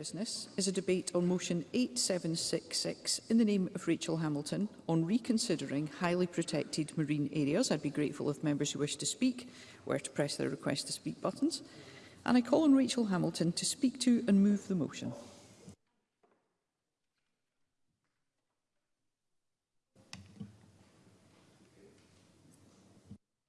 business is a debate on motion 8766 in the name of Rachel Hamilton on reconsidering highly protected marine areas. I'd be grateful if members who wish to speak were to press their request to speak buttons. And I call on Rachel Hamilton to speak to and move the motion.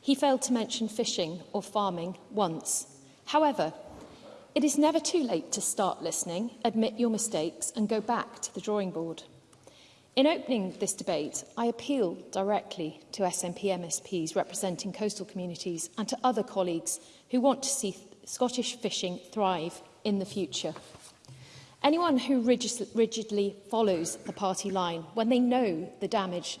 He failed to mention fishing or farming once. However, It is never too late to start listening, admit your mistakes and go back to the drawing board. In opening this debate, I appeal directly to SNP MSPs representing coastal communities and to other colleagues who want to see Scottish fishing thrive in the future. Anyone who rigidly follows the party line when they know the damage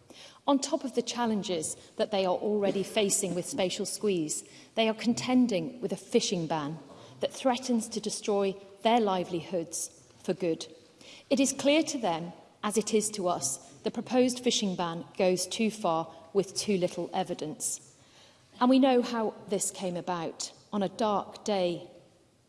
On top of the challenges that they are already facing with spatial squeeze, they are contending with a fishing ban that threatens to destroy their livelihoods for good. It is clear to them, as it is to us, the proposed fishing ban goes too far with too little evidence. And we know how this came about on a dark day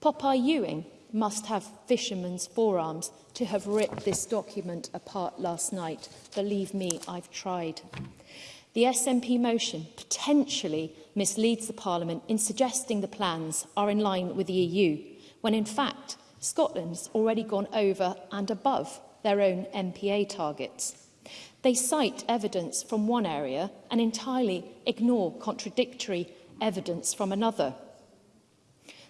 Popeye Ewing must have fishermen's forearms to have ripped this document apart last night. Believe me, I've tried. The SNP motion potentially misleads the Parliament in suggesting the plans are in line with the EU, when in fact Scotland's already gone over and above their own MPA targets. They cite evidence from one area and entirely ignore contradictory evidence from another.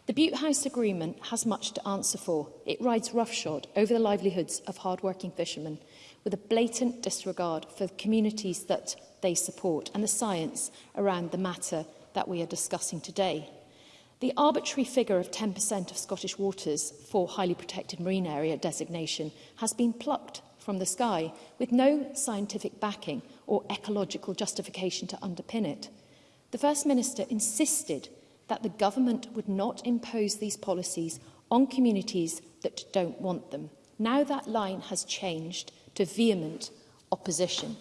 The Butte House Agreement has much to answer for. It rides roughshod over the livelihoods of hard-working fishermen with a blatant disregard for communities that they support and the science around the matter that we are discussing today. The arbitrary figure of 10% of Scottish waters for highly protected marine area designation has been plucked from the sky with no scientific backing or ecological justification to underpin it. The First Minister insisted that the government would not impose these policies on communities that don't want them. Now that line has changed to vehement opposition.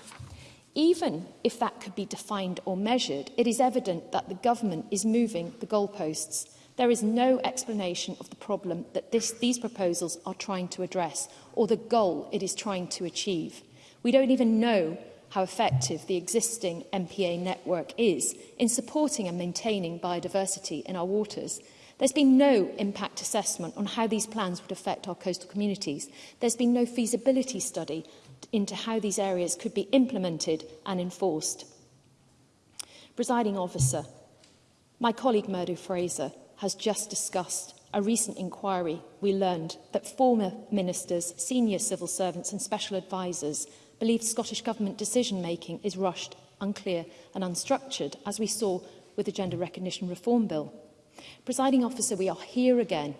Even if that could be defined or measured, it is evident that the government is moving the goalposts. There is no explanation of the problem that this, these proposals are trying to address or the goal it is trying to achieve. We don't even know how effective the existing MPA network is in supporting and maintaining biodiversity in our waters. There's been no impact assessment on how these plans would affect our coastal communities. There's been no feasibility study into how these areas could be implemented and enforced. Presiding officer, my colleague Murdo Fraser has just discussed a recent inquiry we learned that former ministers, senior civil servants and special advisers believe Scottish Government decision-making is rushed, unclear and unstructured, as we saw with the Gender Recognition Reform Bill. Presiding officer, we are here again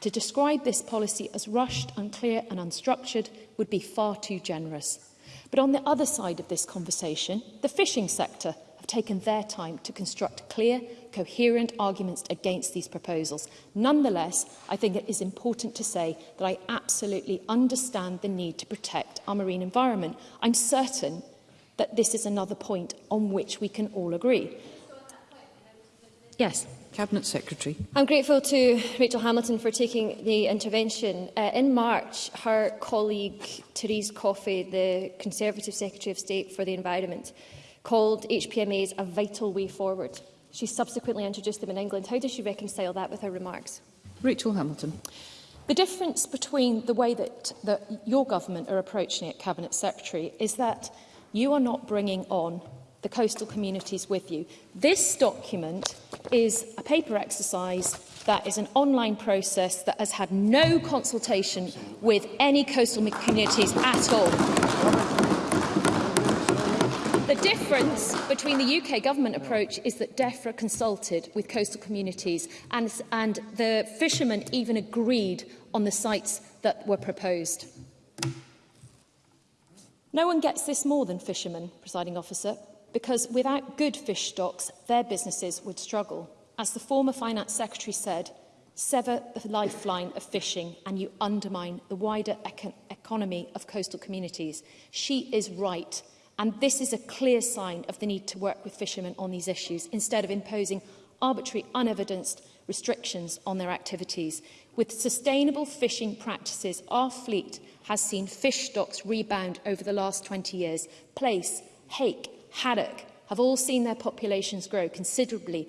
To describe this policy as rushed, unclear and unstructured would be far too generous. But on the other side of this conversation, the fishing sector have taken their time to construct clear, coherent arguments against these proposals. Nonetheless, I think it is important to say that I absolutely understand the need to protect our marine environment. I'm certain that this is another point on which we can all agree. Yes. Cabinet Secretary. I'm grateful to Rachel Hamilton for taking the intervention. Uh, in March, her colleague Therese Coffey, the Conservative Secretary of State for the Environment, called HPMAs a vital way forward. She subsequently introduced them in England. How does she reconcile that with her remarks? Rachel Hamilton. The difference between the way that, that your government are approaching it, Cabinet Secretary, is that you are not bringing on the coastal communities with you. This document is a paper exercise that is an online process that has had no consultation with any coastal communities at all. The difference between the UK government approach is that DEFRA consulted with coastal communities and, and the fishermen even agreed on the sites that were proposed. No one gets this more than fishermen, presiding officer, because without good fish stocks, their businesses would struggle. As the former Finance Secretary said, sever the lifeline of fishing and you undermine the wider econ economy of coastal communities. She is right. And this is a clear sign of the need to work with fishermen on these issues instead of imposing arbitrary, unevidenced restrictions on their activities. With sustainable fishing practices, our fleet has seen fish stocks rebound over the last 20 years. Place, hake haddock have all seen their populations grow considerably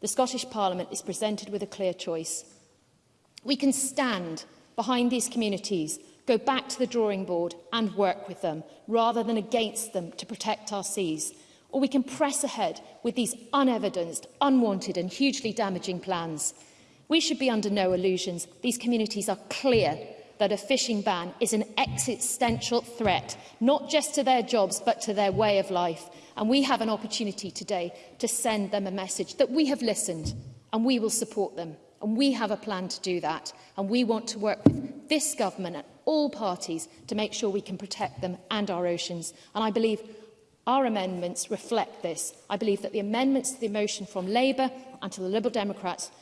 the Scottish Parliament is presented with a clear choice. We can stand behind these communities, go back to the drawing board and work with them, rather than against them to protect our seas. Or we can press ahead with these unevidenced, unwanted and hugely damaging plans. We should be under no illusions. These communities are clear that a fishing ban is an existential threat, not just to their jobs, but to their way of life. And we have an opportunity today to send them a message that we have listened and we will support them. And we have a plan to do that. And we want to work with this government and all parties to make sure we can protect them and our oceans. And I believe Our amendments reflect this. I believe that the amendments to the motion from Labour and to the Liberal Democrats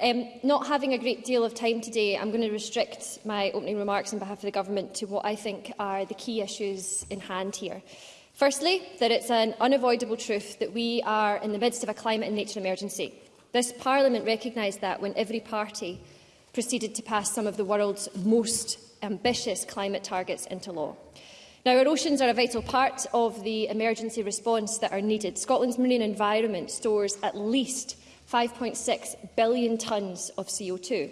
Um, not having a great deal of time today, I'm going to restrict my opening remarks on behalf of the Government to what I think are the key issues in hand here. Firstly, that it's an unavoidable truth that we are in the midst of a climate and nature emergency. This Parliament recognised that when every party proceeded to pass some of the world's most ambitious climate targets into law. Now, our oceans are a vital part of the emergency response that are needed. Scotland's marine environment stores at least 5.6 billion tonnes of CO2.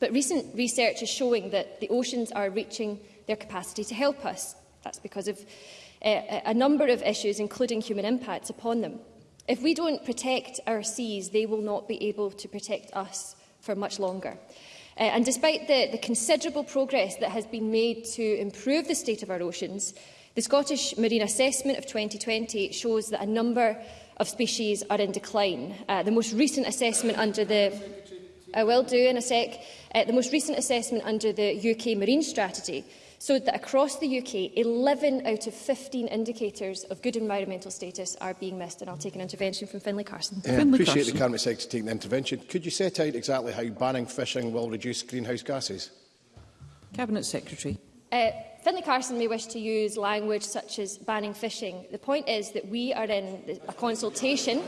But recent research is showing that the oceans are reaching their capacity to help us. That's because of uh, a number of issues, including human impacts upon them. If we don't protect our seas, they will not be able to protect us for much longer. Uh, and despite the, the considerable progress that has been made to improve the state of our oceans, the Scottish Marine Assessment of 2020 shows that a number of species are in decline. Uh, the most recent assessment under the... I will do in a sec. Uh, the most recent assessment under the UK Marine Strategy showed that across the UK, 11 out of 15 indicators of good environmental status are being missed. And I'll take an intervention from Finlay Carson. Yeah, Finlay appreciate Carson. the Cabinet Secretary taking the intervention. Could you set out exactly how banning fishing will reduce greenhouse gases? Cabinet Secretary. Uh, Finlay Carson may wish to use language such as banning fishing. The point is that we are in a consultation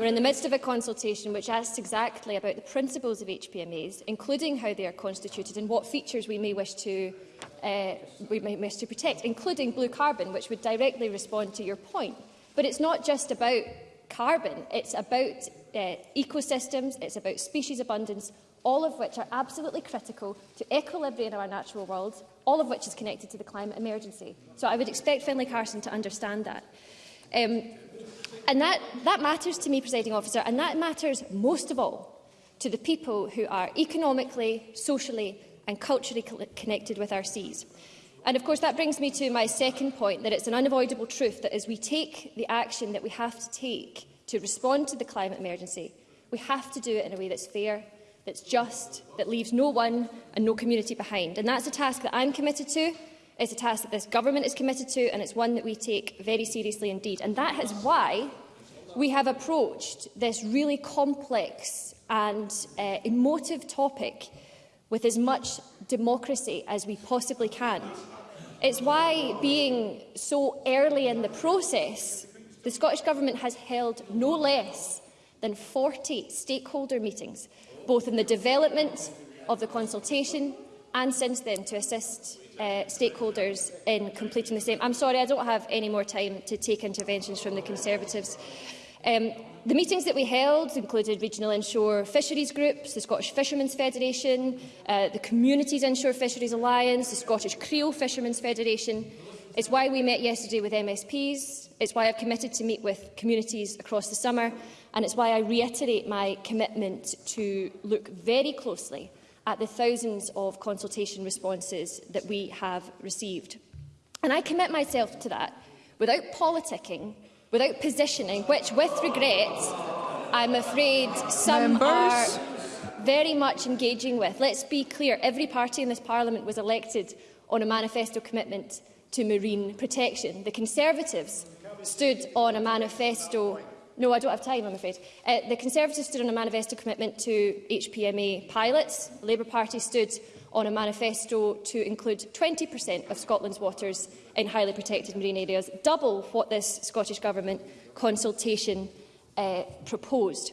We're in the midst of a consultation which asks exactly about the principles of HPMAs, including how they are constituted and what features we may wish to, uh, we may wish to protect, including blue carbon, which would directly respond to your point. But it's not just about carbon, it's about uh, ecosystems, it's about species abundance, all of which are absolutely critical to equilibrium in our natural world all of which is connected to the climate emergency. So I would expect Finlay Carson to understand that. Um, and that, that matters to me, presiding officer, and that matters most of all to the people who are economically, socially and culturally connected with our seas. And of course that brings me to my second point, that it's an unavoidable truth that as we take the action that we have to take to respond to the climate emergency, we have to do it in a way that's fair that's just, that leaves no one and no community behind. And that's a task that I'm committed to, it's a task that this government is committed to, and it's one that we take very seriously indeed. And that is why we have approached this really complex and uh, emotive topic with as much democracy as we possibly can. It's why, being so early in the process, the Scottish Government has held no less than 40 stakeholder meetings both in the development of the consultation and since then to assist uh, stakeholders in completing the same. I'm sorry, I don't have any more time to take interventions from the Conservatives. Um, the meetings that we held included regional inshore fisheries groups, the Scottish Fishermen's Federation, uh, the Communities Inshore Fisheries Alliance, the Scottish Creel Fishermen's Federation, It's why we met yesterday with MSPs, it's why I've committed to meet with communities across the summer, and it's why I reiterate my commitment to look very closely at the thousands of consultation responses that we have received. And I commit myself to that without politicking, without positioning, which, with regret, I'm afraid some Members. are very much engaging with. Let's be clear, every party in this parliament was elected on a manifesto commitment to marine protection. The Conservatives stood on a manifesto no, I don't have time, I'm afraid. Uh, the Conservatives stood on a manifesto commitment to HPMA pilots. The Labour Party stood on a manifesto to include 20% of Scotland's waters in highly protected marine areas, double what this Scottish Government consultation uh, proposed.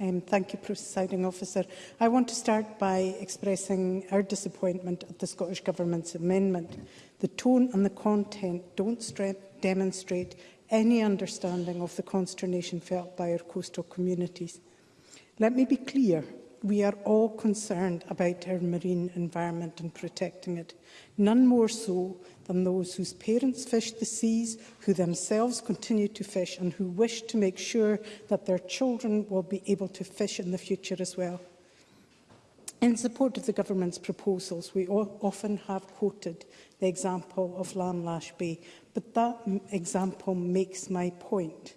Um, thank you, Presiding Officer. I want to start by expressing our disappointment at the Scottish Government's amendment. The tone and the content don't demonstrate any understanding of the consternation felt by our coastal communities. Let me be clear, we are all concerned about our marine environment and protecting it, none more so than those whose parents fished the seas, who themselves continue to fish and who wish to make sure that their children will be able to fish in the future as well. In support of the Government's proposals, we often have quoted the example of Lamlash Bay, but that example makes my point.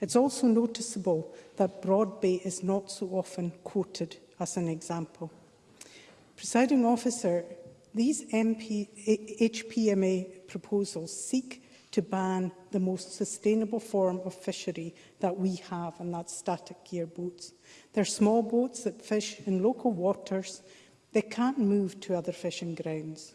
It's also noticeable that Broad Bay is not so often quoted as an example. Presiding officer, these MP, HPMA proposals seek to ban the most sustainable form of fishery that we have, and that's static gear boats. They're small boats that fish in local waters. They can't move to other fishing grounds.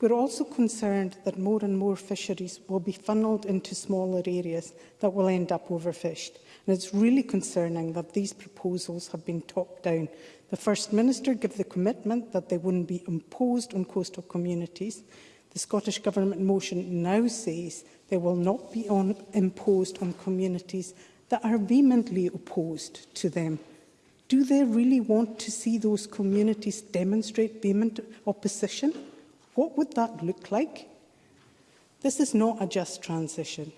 We're also concerned that more and more fisheries will be funneled into smaller areas that will end up overfished. And it's really concerning that these proposals have been top down. The First Minister gave the commitment that they wouldn't be imposed on coastal communities, The Scottish Government motion now says they will not be on, imposed on communities that are vehemently opposed to them. Do they really want to see those communities demonstrate vehement opposition? What would that look like? This is not a just transition.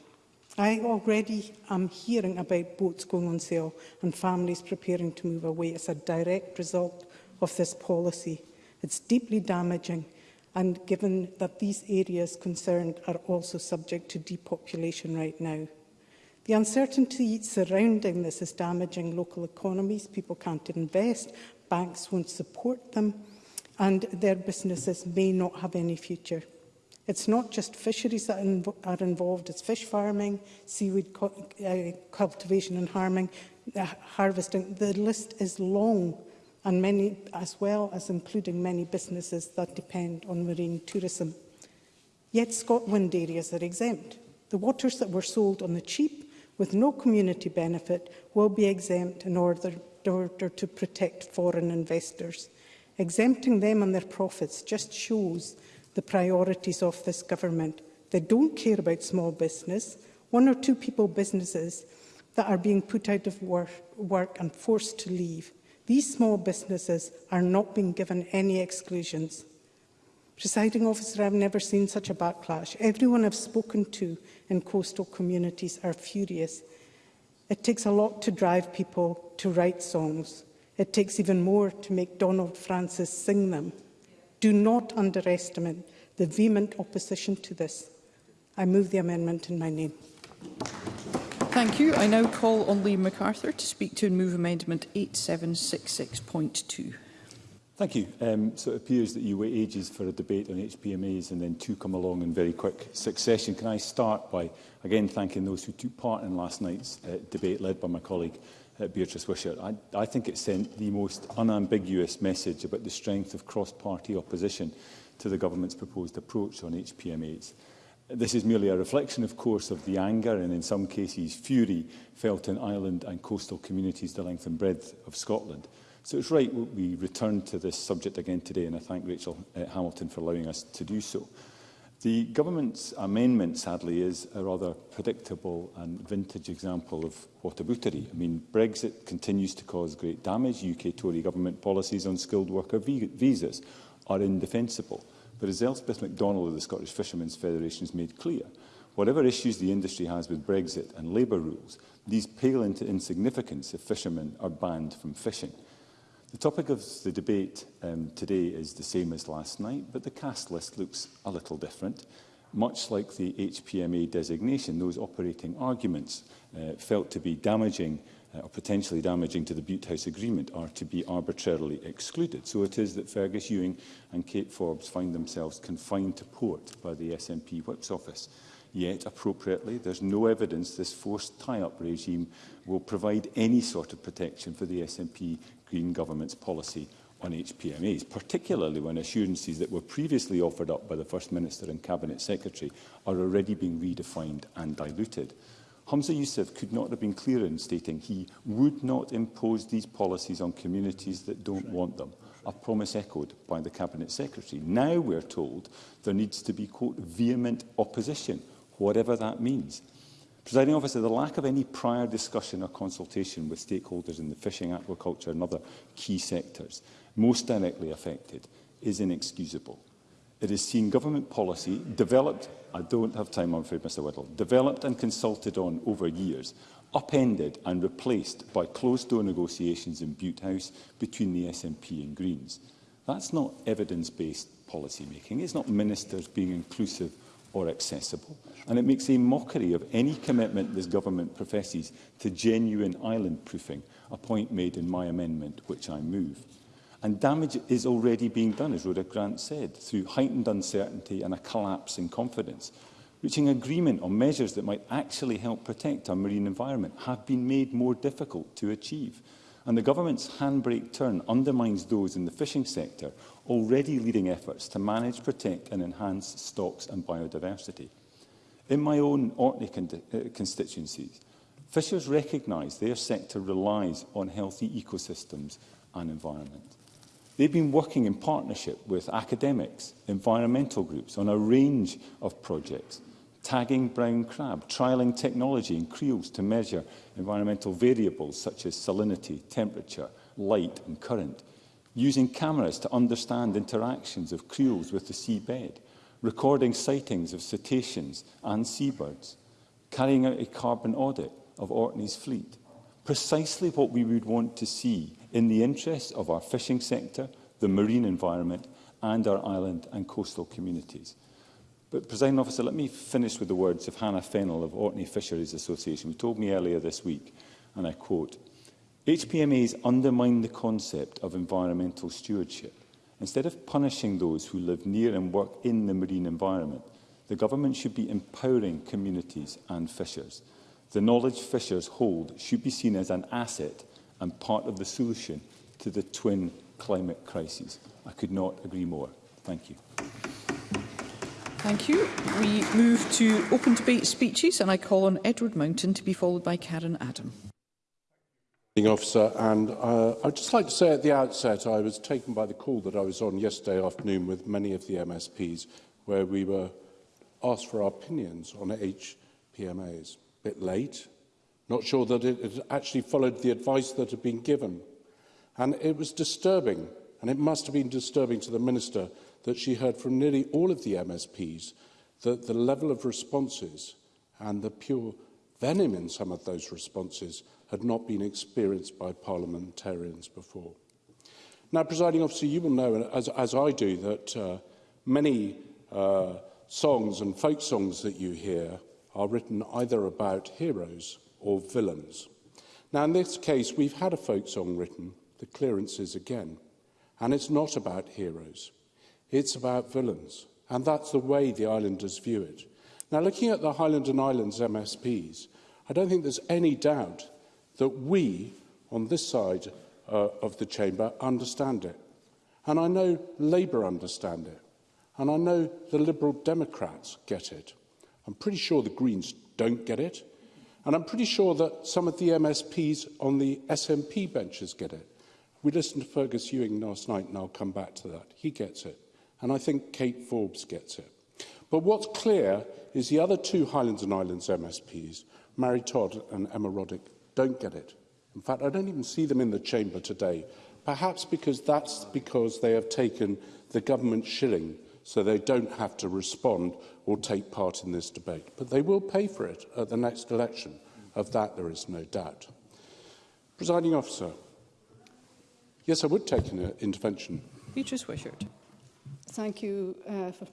I already am hearing about boats going on sale and families preparing to move away as a direct result of this policy. It's deeply damaging and given that these areas concerned are also subject to depopulation right now. The uncertainty surrounding this is damaging local economies. People can't invest, banks won't support them, and their businesses may not have any future. It's not just fisheries that inv are involved, it's fish farming, seaweed uh, cultivation and harming, uh, harvesting. The list is long and many, as well as including many businesses that depend on marine tourism. Yet Scotland areas are exempt. The waters that were sold on the cheap with no community benefit will be exempt in order, in order to protect foreign investors. Exempting them and their profits just shows the priorities of this government. They don't care about small business, one or two people businesses that are being put out of work, work and forced to leave. These small businesses are not being given any exclusions. Presiding officer, I've never seen such a backlash. Everyone I've spoken to in coastal communities are furious. It takes a lot to drive people to write songs. It takes even more to make Donald Francis sing them. Do not underestimate the vehement opposition to this. I move the amendment in my name. Thank you. I now call on Liam MacArthur to speak to and move amendment 8766.2. Thank you. Um, so it appears that you wait ages for a debate on HPMAs and then two come along in very quick succession. Can I start by again thanking those who took part in last night's uh, debate led by my colleague uh, Beatrice Wishart. I, I think it sent the most unambiguous message about the strength of cross-party opposition to the government's proposed approach on HPMAs. This is merely a reflection, of course, of the anger and, in some cases, fury felt in island and coastal communities the length and breadth of Scotland. So it's right we return to this subject again today, and I thank Rachel uh, Hamilton for allowing us to do so. The government's amendment, sadly, is a rather predictable and vintage example of whataboutery. I mean, Brexit continues to cause great damage. UK Tory government policies on skilled worker visas are indefensible. But as Elspeth MacDonald of the Scottish Fishermen's Federation has made clear, whatever issues the industry has with Brexit and labour rules, these pale into insignificance if fishermen are banned from fishing. The topic of the debate um, today is the same as last night, but the cast list looks a little different. Much like the HPMA designation, those operating arguments uh, felt to be damaging uh, or potentially damaging to the Butte House Agreement are to be arbitrarily excluded. So it is that Fergus Ewing and Kate Forbes find themselves confined to port by the SNP Whip's office. Yet, appropriately, there's no evidence this forced tie-up regime will provide any sort of protection for the SNP Green Government's policy on HPMAs, particularly when assurances that were previously offered up by the First Minister and Cabinet Secretary are already being redefined and diluted. Hamza Youssef could not have been clearer in stating he would not impose these policies on communities that don't want them, a promise echoed by the Cabinet Secretary. Now we're told there needs to be, quote, vehement opposition, whatever that means. Presiding officer, the lack of any prior discussion or consultation with stakeholders in the fishing, aquaculture and other key sectors most directly affected is inexcusable. It has seen government policy developed, I don't have time on afraid Mr Whittle, developed and consulted on over years, upended and replaced by closed-door negotiations in Butte House between the SNP and Greens. That's not evidence-based policy making. It's not ministers being inclusive or accessible. And it makes a mockery of any commitment this government professes to genuine island proofing, a point made in my amendment, which I move. And damage is already being done, as Rhoda Grant said, through heightened uncertainty and a collapse in confidence. Reaching agreement on measures that might actually help protect our marine environment have been made more difficult to achieve. And the government's handbrake turn undermines those in the fishing sector already leading efforts to manage, protect and enhance stocks and biodiversity. In my own Orkney uh, constituencies, fishers recognise their sector relies on healthy ecosystems and environment. They've been working in partnership with academics, environmental groups on a range of projects, tagging brown crab, trialling technology in creels to measure environmental variables such as salinity, temperature, light and current, using cameras to understand interactions of creels with the seabed, recording sightings of cetaceans and seabirds, carrying out a carbon audit of Orkney's fleet, precisely what we would want to see in the interests of our fishing sector, the marine environment and our island and coastal communities. But, President Officer, let me finish with the words of Hannah Fennell of Orkney Fisheries Association, who told me earlier this week, and I quote, HPMAs undermine the concept of environmental stewardship. Instead of punishing those who live near and work in the marine environment, the government should be empowering communities and fishers. The knowledge fishers hold should be seen as an asset and part of the solution to the twin climate crises. I could not agree more. Thank you. Thank you. We move to open debate speeches and I call on Edward Mountain to be followed by Karen Adam. Officer, and uh, I'd just like to say at the outset I was taken by the call that I was on yesterday afternoon with many of the MSPs where we were asked for our opinions on HPMAs. A bit late, not sure that it had actually followed the advice that had been given. And it was disturbing, and it must have been disturbing to the Minister that she heard from nearly all of the MSPs that the level of responses and the pure venom in some of those responses had not been experienced by parliamentarians before. Now, presiding officer, you will know, as, as I do, that uh, many uh, songs and folk songs that you hear are written either about heroes or villains. Now, in this case, we've had a folk song written, The Clearances Again, and it's not about heroes. It's about villains, and that's the way the islanders view it. Now, looking at the Highland and Islands MSPs, I don't think there's any doubt that we, on this side uh, of the chamber, understand it. And I know Labour understand it. And I know the Liberal Democrats get it. I'm pretty sure the Greens don't get it. And I'm pretty sure that some of the MSPs on the SNP benches get it. We listened to Fergus Ewing last night, and I'll come back to that. He gets it. And I think Kate Forbes gets it. But what's clear is the other two Highlands and Islands MSPs, Mary Todd and Emma Roddick, don't get it. In fact, I don't even see them in the chamber today, perhaps because that's because they have taken the government shilling so they don't have to respond or take part in this debate. But they will pay for it at the next election. Of that, there is no doubt. Presiding officer, yes, I would take an uh, intervention. Beatrice Wishart. Thank you uh, for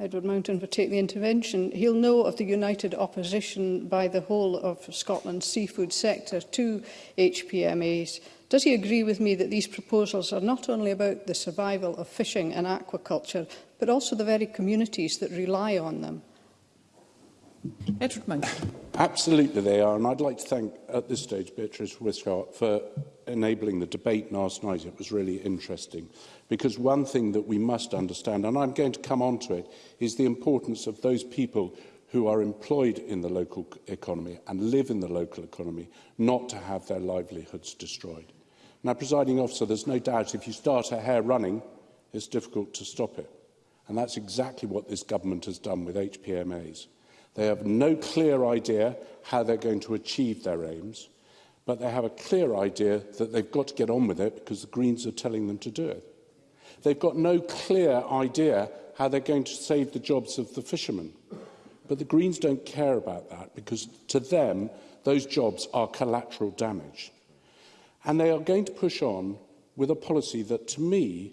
Edward Mountain for taking the intervention. He'll know of the united opposition by the whole of Scotland's seafood sector to HPMAs. Does he agree with me that these proposals are not only about the survival of fishing and aquaculture, but also the very communities that rely on them. Edward Monk. Absolutely they are, and I'd like to thank at this stage Beatrice Wiscott for enabling the debate last night. It was really interesting because one thing that we must understand, and I'm going to come on to it, is the importance of those people who are employed in the local economy and live in the local economy not to have their livelihoods destroyed. Now, presiding officer, there's no doubt if you start a hare running, it's difficult to stop it. And that's exactly what this government has done with HPMAs. They have no clear idea how they're going to achieve their aims, but they have a clear idea that they've got to get on with it because the Greens are telling them to do it. They've got no clear idea how they're going to save the jobs of the fishermen. But the Greens don't care about that because to them, those jobs are collateral damage. And they are going to push on with a policy that, to me,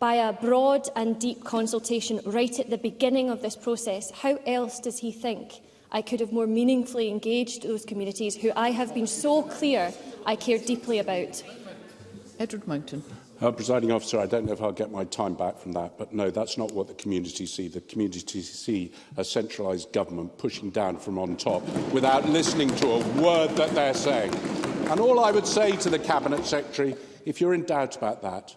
by a broad and deep consultation right at the beginning of this process, how else does he think I could have more meaningfully engaged those communities who I have been so clear I care deeply about? Edward Mountain. Uh, presiding officer, I don't know if I'll get my time back from that, but no, that's not what the community see. The community see a centralised government pushing down from on top without listening to a word that they're saying. And all I would say to the Cabinet Secretary, if you're in doubt about that,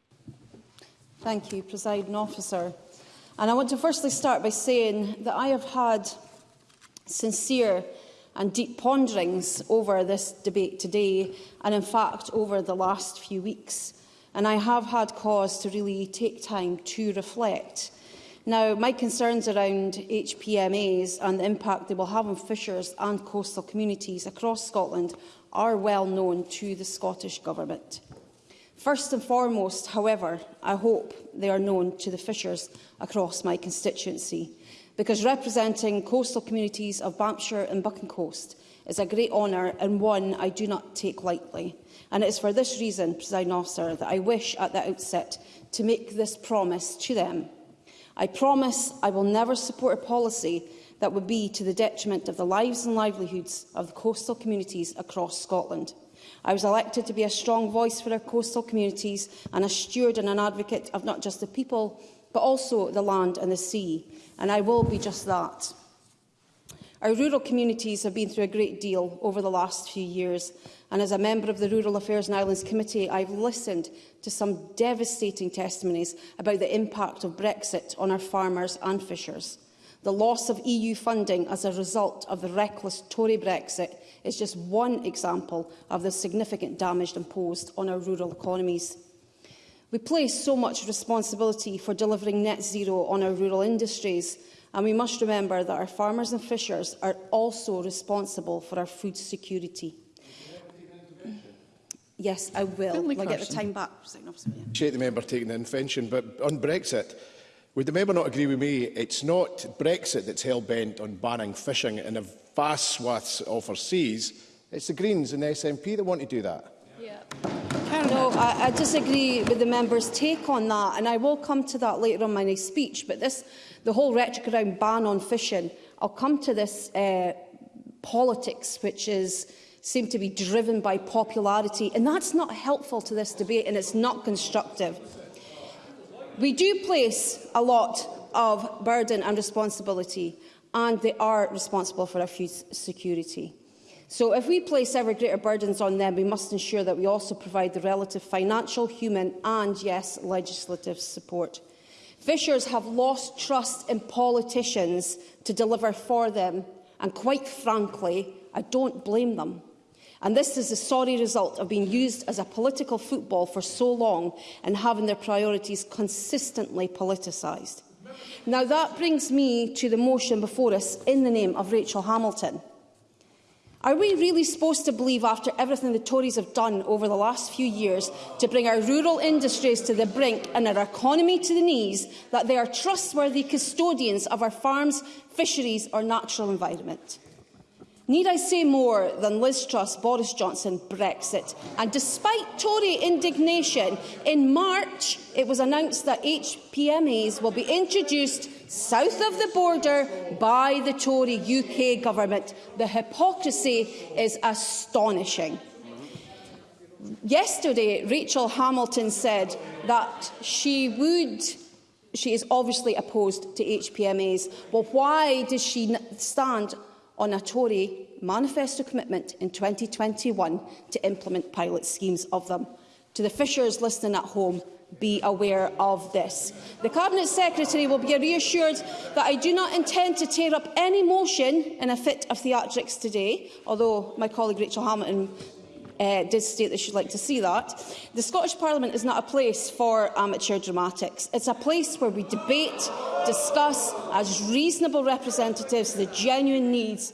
Thank you, presiding officer. And I want to firstly start by saying that I have had sincere and deep ponderings over this debate today and in fact over the last few weeks. And I have had cause to really take time to reflect. Now, my concerns around HPMAs and the impact they will have on fishers and coastal communities across Scotland are well known to the Scottish Government. First and foremost, however, I hope they are known to the fishers across my constituency because representing coastal communities of Bampshire and Bucking Coast is a great honour and one I do not take lightly. And it is for this reason, President Officer, that I wish at the outset to make this promise to them. I promise I will never support a policy that would be to the detriment of the lives and livelihoods of the coastal communities across Scotland. I was elected to be a strong voice for our coastal communities and a steward and an advocate of not just the people, but also the land and the sea and I will be just that. Our rural communities have been through a great deal over the last few years, and as a member of the Rural Affairs and Islands Committee, I've listened to some devastating testimonies about the impact of Brexit on our farmers and fishers. The loss of EU funding as a result of the reckless Tory Brexit is just one example of the significant damage imposed on our rural economies. We place so much responsibility for delivering net zero on our rural industries, and we must remember that our farmers and fishers are also responsible for our food security. Yes, I will. Finley will I get the time back? Appreciate the member taking the invention, but on Brexit, would the member not agree with me? It's not Brexit that's hell-bent on banning fishing in a vast swaths of our seas. It's the Greens and the SNP that want to do that. Yeah. No, I, I disagree with the member's take on that, and I will come to that later on in my speech. But this, the whole rhetoric around ban on fishing, I'll come to this uh, politics, which is seem to be driven by popularity, and that's not helpful to this debate, and it's not constructive. We do place a lot of burden and responsibility, and they are responsible for our food security. So if we place ever greater burdens on them, we must ensure that we also provide the relative financial, human and, yes, legislative support. Fishers have lost trust in politicians to deliver for them, and quite frankly, I don't blame them. And this is the sorry result of being used as a political football for so long and having their priorities consistently politicised. Now that brings me to the motion before us in the name of Rachel Hamilton. Are we really supposed to believe after everything the Tories have done over the last few years to bring our rural industries to the brink and our economy to the knees that they are trustworthy custodians of our farms, fisheries or natural environment? Need I say more than Liz Truss, Boris Johnson, Brexit? And despite Tory indignation, in March it was announced that HPMAs will be introduced south of the border by the Tory UK government. The hypocrisy is astonishing. Yesterday, Rachel Hamilton said that she would she is obviously opposed to HPMAs. Well, why does she stand on a Tory manifesto commitment in 2021 to implement pilot schemes of them. To the fishers listening at home, be aware of this. The Cabinet Secretary will be reassured that I do not intend to tear up any motion in a fit of theatrics today, although my colleague Rachel Hamilton uh, did state that should like to see that. The Scottish Parliament is not a place for amateur dramatics. It's a place where we debate, discuss, as reasonable representatives, the genuine needs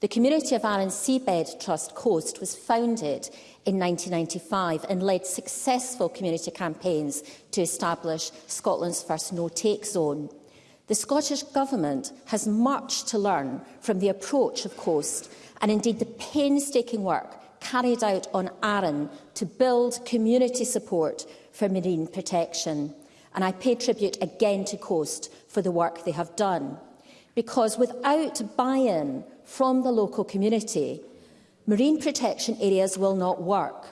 The community of Arran Seabed Trust Coast was founded in 1995 and led successful community campaigns to establish Scotland's first no-take zone. The Scottish Government has much to learn from the approach of COAST and indeed the painstaking work carried out on Arran to build community support for marine protection. And I pay tribute again to COAST for the work they have done. Because without buy-in from the local community, marine protection areas will not work.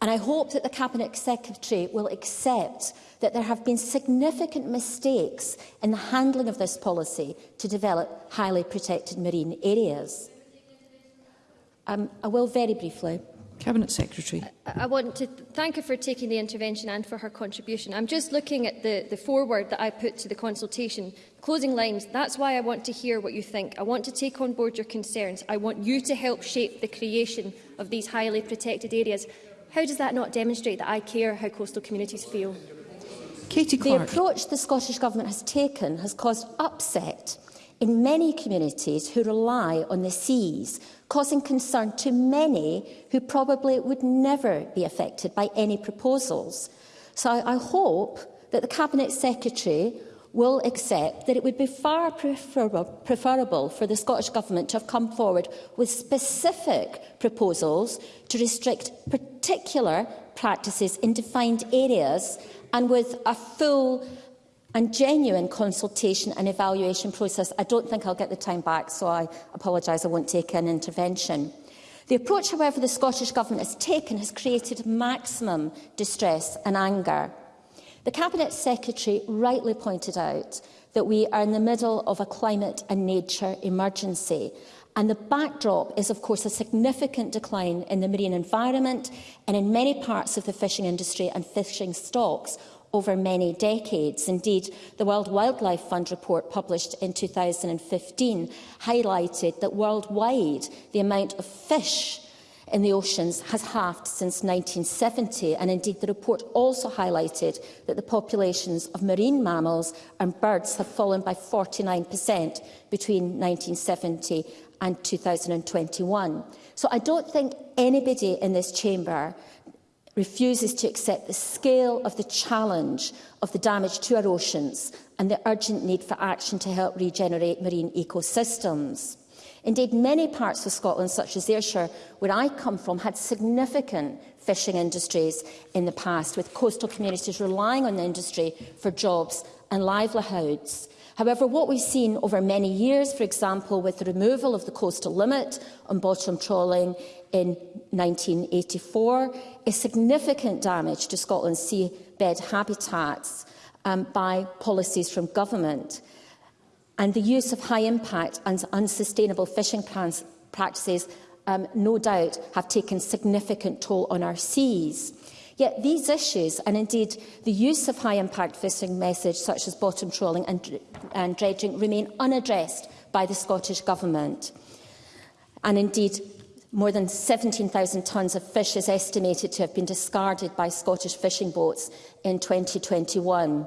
And I hope that the Cabinet Secretary will accept that there have been significant mistakes in the handling of this policy to develop highly protected marine areas. Um, I will very briefly. Cabinet Secretary. I, I want to thank her for taking the intervention and for her contribution. I'm just looking at the, the foreword that I put to the consultation. Closing lines, that's why I want to hear what you think. I want to take on board your concerns. I want you to help shape the creation of these highly protected areas. How does that not demonstrate that I care how coastal communities feel? Katie Clark. The approach the Scottish Government has taken has caused upset in many communities who rely on the seas, causing concern to many who probably would never be affected by any proposals. So I hope that the Cabinet Secretary will accept that it would be far preferable for the Scottish Government to have come forward with specific proposals to restrict particular practices in defined areas and with a full and genuine consultation and evaluation process. I don't think I'll get the time back, so I apologise I won't take an intervention. The approach, however, the Scottish Government has taken has created maximum distress and anger. The Cabinet Secretary rightly pointed out that we are in the middle of a climate and nature emergency And the backdrop is, of course, a significant decline in the marine environment and in many parts of the fishing industry and fishing stocks over many decades. Indeed, the World Wildlife Fund report published in 2015 highlighted that worldwide the amount of fish in the oceans has halved since 1970 and indeed the report also highlighted that the populations of marine mammals and birds have fallen by 49% between 1970 and 2021. So I don't think anybody in this chamber refuses to accept the scale of the challenge of the damage to our oceans and the urgent need for action to help regenerate marine ecosystems. Indeed, many parts of Scotland, such as Ayrshire, where I come from, had significant fishing industries in the past, with coastal communities relying on the industry for jobs and livelihoods. However, what we've seen over many years, for example, with the removal of the coastal limit on bottom trawling in 1984, is significant damage to Scotland's seabed habitats um, by policies from government and the use of high-impact and unsustainable fishing plans practices um, no doubt have taken significant toll on our seas. Yet these issues, and indeed the use of high-impact fishing methods such as bottom trawling and, and dredging, remain unaddressed by the Scottish Government. And indeed, more than 17,000 tonnes of fish is estimated to have been discarded by Scottish fishing boats in 2021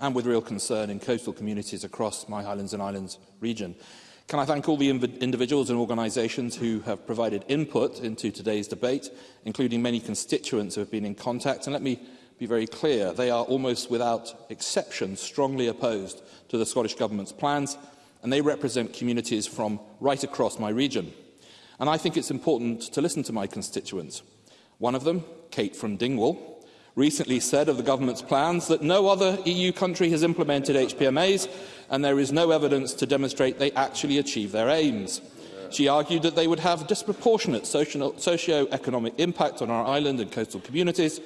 and with real concern in coastal communities across my Highlands and Islands region. Can I thank all the individuals and organisations who have provided input into today's debate, including many constituents who have been in contact, and let me be very clear, they are almost without exception strongly opposed to the Scottish Government's plans, and they represent communities from right across my region. And I think it's important to listen to my constituents. One of them, Kate from Dingwall, recently said of the government's plans that no other EU country has implemented HPMAs and there is no evidence to demonstrate they actually achieve their aims. She argued that they would have disproportionate socio-economic impact on our island and coastal communities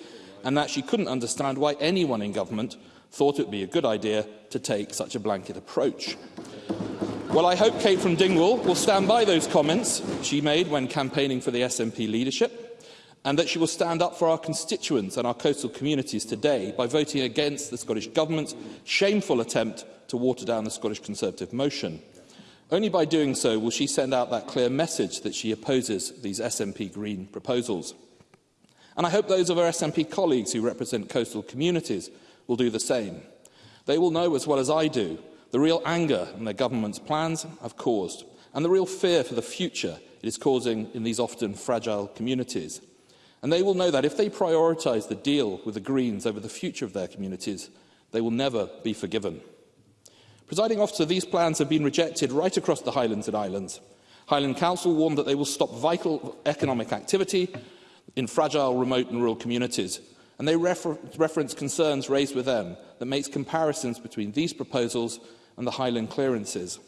and that she couldn't understand why anyone in government thought it would be a good idea to take such a blanket approach. Well, I hope Kate from Dingwall will stand by those comments she made when campaigning for the SNP leadership and that she will stand up for our constituents and our coastal communities today by voting against the Scottish Government's shameful attempt to water down the Scottish Conservative motion. Only by doing so will she send out that clear message that she opposes these SNP Green proposals. And I hope those of our SNP colleagues who represent coastal communities will do the same. They will know as well as I do the real anger their government's plans have caused and the real fear for the future it is causing in these often fragile communities. And they will know that if they prioritise the deal with the Greens over the future of their communities, they will never be forgiven. Presiding officer, these plans have been rejected right across the Highlands and Islands. Highland Council warned that they will stop vital economic activity in fragile, remote and rural communities, and they refer reference concerns raised with them that makes comparisons between these proposals and the Highland clearances.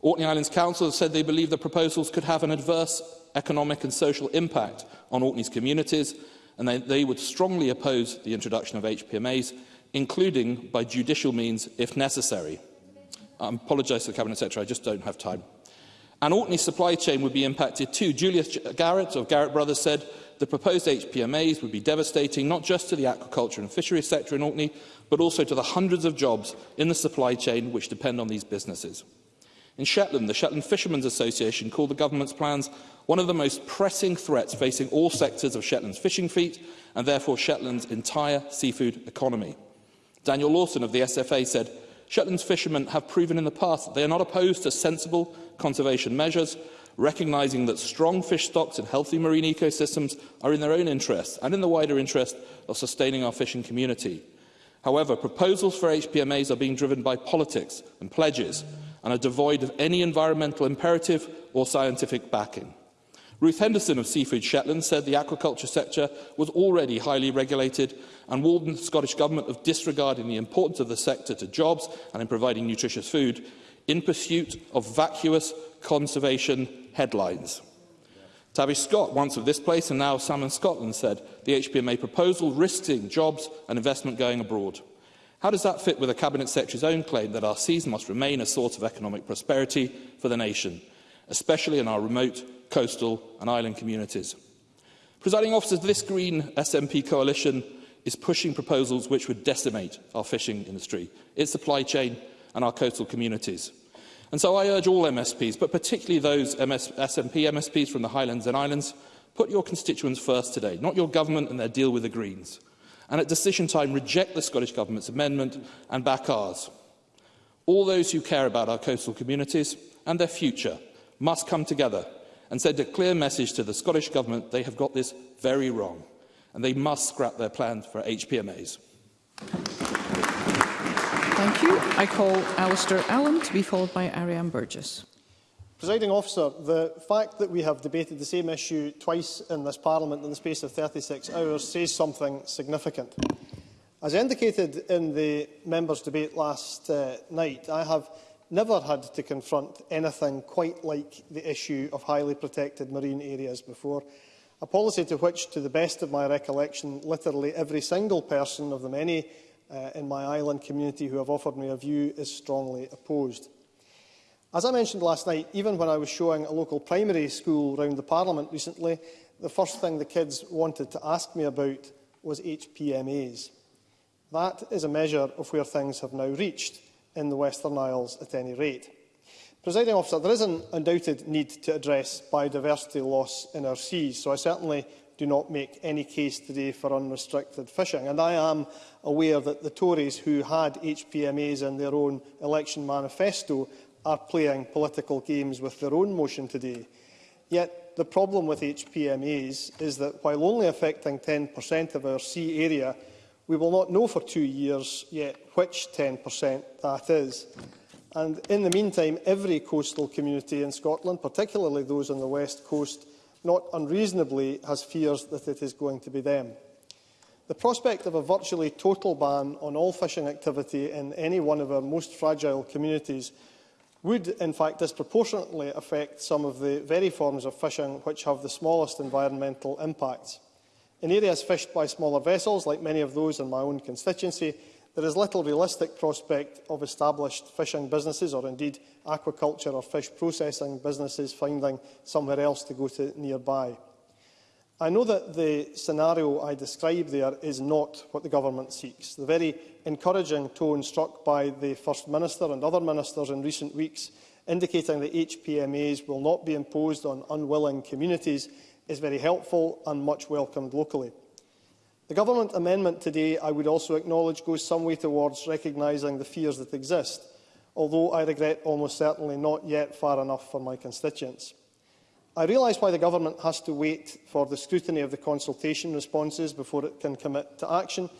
Orkney Islands Council has said they believe the proposals could have an adverse economic and social impact on Orkney's communities, and they, they would strongly oppose the introduction of HPMAs, including by judicial means if necessary. I apologise to the Cabinet Secretary, I just don't have time. And Orkney's supply chain would be impacted too. Julius Garrett of Garrett Brothers said the proposed HPMAs would be devastating not just to the aquaculture and fisheries sector in Orkney, but also to the hundreds of jobs in the supply chain which depend on these businesses. In Shetland, the Shetland Fishermen's Association called the government's plans one of the most pressing threats facing all sectors of Shetland's fishing fleet and therefore Shetland's entire seafood economy. Daniel Lawson of the SFA said, Shetland's fishermen have proven in the past that they are not opposed to sensible conservation measures, recognising that strong fish stocks and healthy marine ecosystems are in their own interest and in the wider interest of sustaining our fishing community. However, proposals for HPMAs are being driven by politics and pledges, and are devoid of any environmental imperative or scientific backing. Ruth Henderson of Seafood Shetland said the aquaculture sector was already highly regulated and warned the Scottish Government of disregarding the importance of the sector to jobs and in providing nutritious food in pursuit of vacuous conservation headlines. Tavish Scott, once of this place and now Salmon Scotland, said the HPMA proposal risking jobs and investment going abroad. How does that fit with the Cabinet Secretary's own claim that our seas must remain a source of economic prosperity for the nation, especially in our remote, coastal and island communities? Presiding officers, this Green SNP coalition is pushing proposals which would decimate our fishing industry, its supply chain and our coastal communities. And so I urge all MSPs, but particularly those MS SNP MSPs from the Highlands and Islands, put your constituents first today, not your government and their deal with the Greens and at decision time reject the Scottish Government's amendment and back ours. All those who care about our coastal communities and their future must come together and send a clear message to the Scottish Government they have got this very wrong and they must scrap their plans for HPMAs. Thank you. I call Alistair Allen to be followed by Ariane Burgess. Presiding officer, the fact that we have debated the same issue twice in this Parliament in the space of 36 hours says something significant. As indicated in the members' debate last uh, night, I have never had to confront anything quite like the issue of highly protected marine areas before, a policy to which, to the best of my recollection, literally every single person of the many uh, in my island community who have offered me a view is strongly opposed. As I mentioned last night, even when I was showing a local primary school round the Parliament recently, the first thing the kids wanted to ask me about was HPMAs. That is a measure of where things have now reached in the Western Isles at any rate. Presiding officer, there is an undoubted need to address biodiversity loss in our seas, so I certainly do not make any case today for unrestricted fishing. And I am aware that the Tories who had HPMAs in their own election manifesto are playing political games with their own motion today. Yet the problem with HPMAs is that while only affecting 10% of our sea area, we will not know for two years yet which 10% that is. And in the meantime, every coastal community in Scotland, particularly those on the west coast, not unreasonably has fears that it is going to be them. The prospect of a virtually total ban on all fishing activity in any one of our most fragile communities would in fact disproportionately affect some of the very forms of fishing which have the smallest environmental impacts. In areas fished by smaller vessels, like many of those in my own constituency, there is little realistic prospect of established fishing businesses or indeed aquaculture or fish processing businesses finding somewhere else to go to nearby. I know that the scenario I describe there is not what the government seeks. The very encouraging tone struck by the First Minister and other ministers in recent weeks, indicating that HPMAs will not be imposed on unwilling communities, is very helpful and much welcomed locally. The Government amendment today, I would also acknowledge, goes some way towards recognising the fears that exist, although I regret almost certainly not yet far enough for my constituents. I realise why the Government has to wait for the scrutiny of the consultation responses before it can commit to action,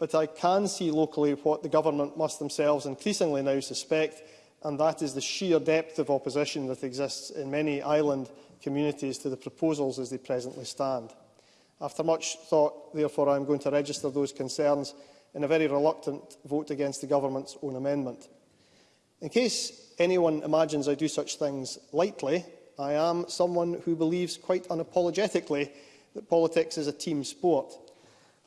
but I can see locally what the government must themselves increasingly now suspect, and that is the sheer depth of opposition that exists in many island communities to the proposals as they presently stand. After much thought, therefore, I am going to register those concerns in a very reluctant vote against the government's own amendment. In case anyone imagines I do such things lightly, I am someone who believes quite unapologetically that politics is a team sport.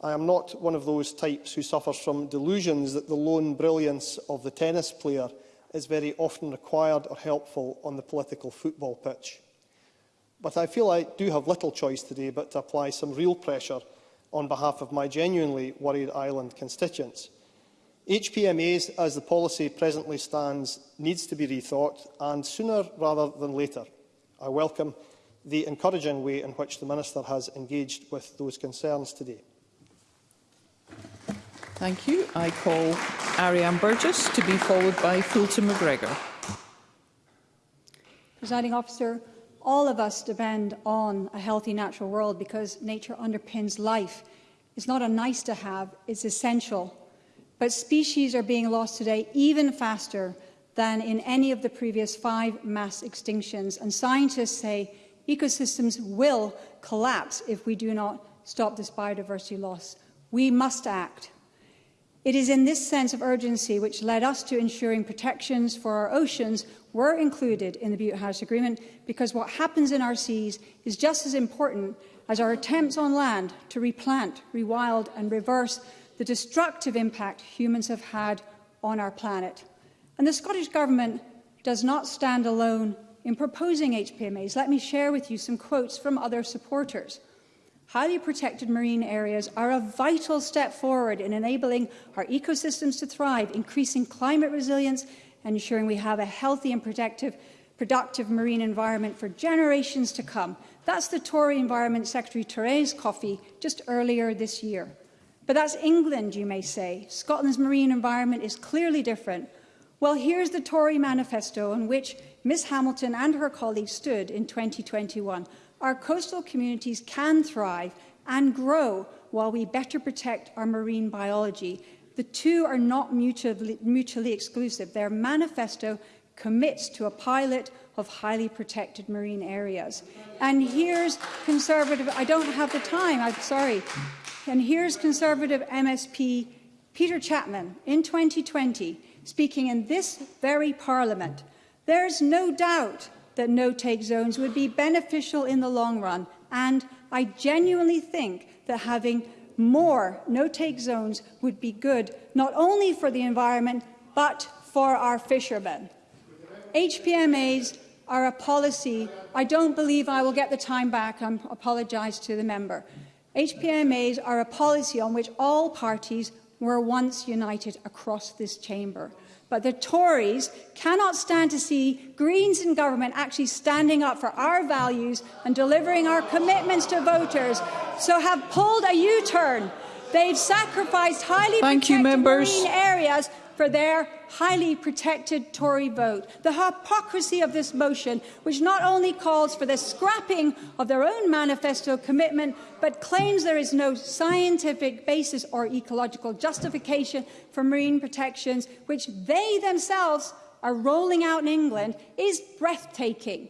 I am not one of those types who suffers from delusions that the lone brilliance of the tennis player is very often required or helpful on the political football pitch. But I feel I do have little choice today but to apply some real pressure on behalf of my genuinely worried island constituents. HPMAs, as the policy presently stands, needs to be rethought, and sooner rather than later. I welcome the encouraging way in which the Minister has engaged with those concerns today. Thank you. I call Ariane Burgess to be followed by Fulton McGregor. Presiding officer, all of us depend on a healthy natural world because nature underpins life. It's not a nice to have, it's essential. But species are being lost today even faster than in any of the previous five mass extinctions. And scientists say ecosystems will collapse if we do not stop this biodiversity loss. We must act. It is in this sense of urgency which led us to ensuring protections for our oceans were included in the Butte House Agreement because what happens in our seas is just as important as our attempts on land to replant, rewild and reverse the destructive impact humans have had on our planet. And the Scottish Government does not stand alone in proposing HPMAs. Let me share with you some quotes from other supporters. highly protected marine areas are a vital step forward in enabling our ecosystems to thrive, increasing climate resilience, and ensuring we have a healthy and protective, productive marine environment for generations to come. That's the Tory Environment Secretary Therese Coffey just earlier this year. But that's England, you may say. Scotland's marine environment is clearly different. Well, here's the Tory manifesto on which Ms Hamilton and her colleagues stood in 2021. Our coastal communities can thrive and grow while we better protect our marine biology. The two are not mutually, mutually exclusive. Their manifesto commits to a pilot of highly protected marine areas. And here's Conservative, I don't have the time, I'm sorry. And here's Conservative MSP Peter Chapman in 2020 speaking in this very Parliament There is no doubt that no-take zones would be beneficial in the long run, and I genuinely think that having more no-take zones would be good, not only for the environment, but for our fishermen. HPMAs are a policy. I don't believe I will get the time back. I apologise to the member. HPMAs are a policy on which all parties were once united across this chamber. But the Tories cannot stand to see Greens in government actually standing up for our values and delivering our commitments to voters, so have pulled a U-turn. They've sacrificed highly Thank protected you, members. marine areas for their highly protected Tory vote. The hypocrisy of this motion, which not only calls for the scrapping of their own manifesto commitment, but claims there is no scientific basis or ecological justification for marine protections, which they themselves are rolling out in England, is breathtaking.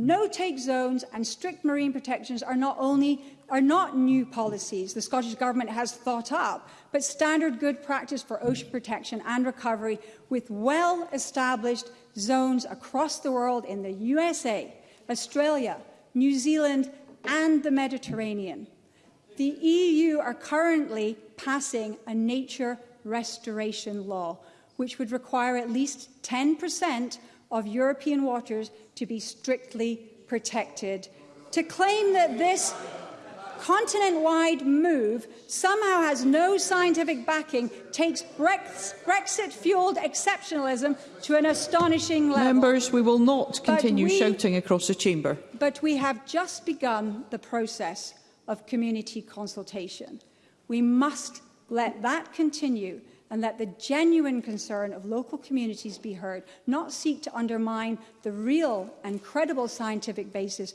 No-take zones and strict marine protections are not only are not new policies the Scottish Government has thought up, but standard good practice for ocean protection and recovery with well-established zones across the world in the USA, Australia, New Zealand and the Mediterranean. The EU are currently passing a nature restoration law, which would require at least 10% of European waters to be strictly protected. To claim that this continent-wide move somehow has no scientific backing, takes Brexit-fueled exceptionalism to an astonishing level. Members, we will not continue we, shouting across the chamber. But we have just begun the process of community consultation. We must let that continue and that the genuine concern of local communities be heard, not seek to undermine the real and credible scientific basis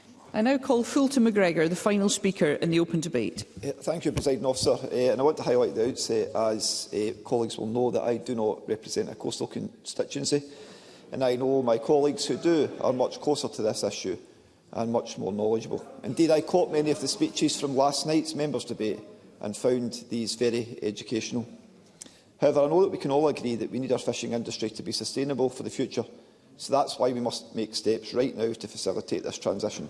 I now call Fulton McGregor, the final speaker in the open debate. Uh, thank you, President Officer. Uh, and I want to highlight the outset, as uh, colleagues will know, that I do not represent a coastal constituency and I know my colleagues who do are much closer to this issue and much more knowledgeable. Indeed, I caught many of the speeches from last night's members' debate and found these very educational. However, I know that we can all agree that we need our fishing industry to be sustainable for the future, so that's why we must make steps right now to facilitate this transition.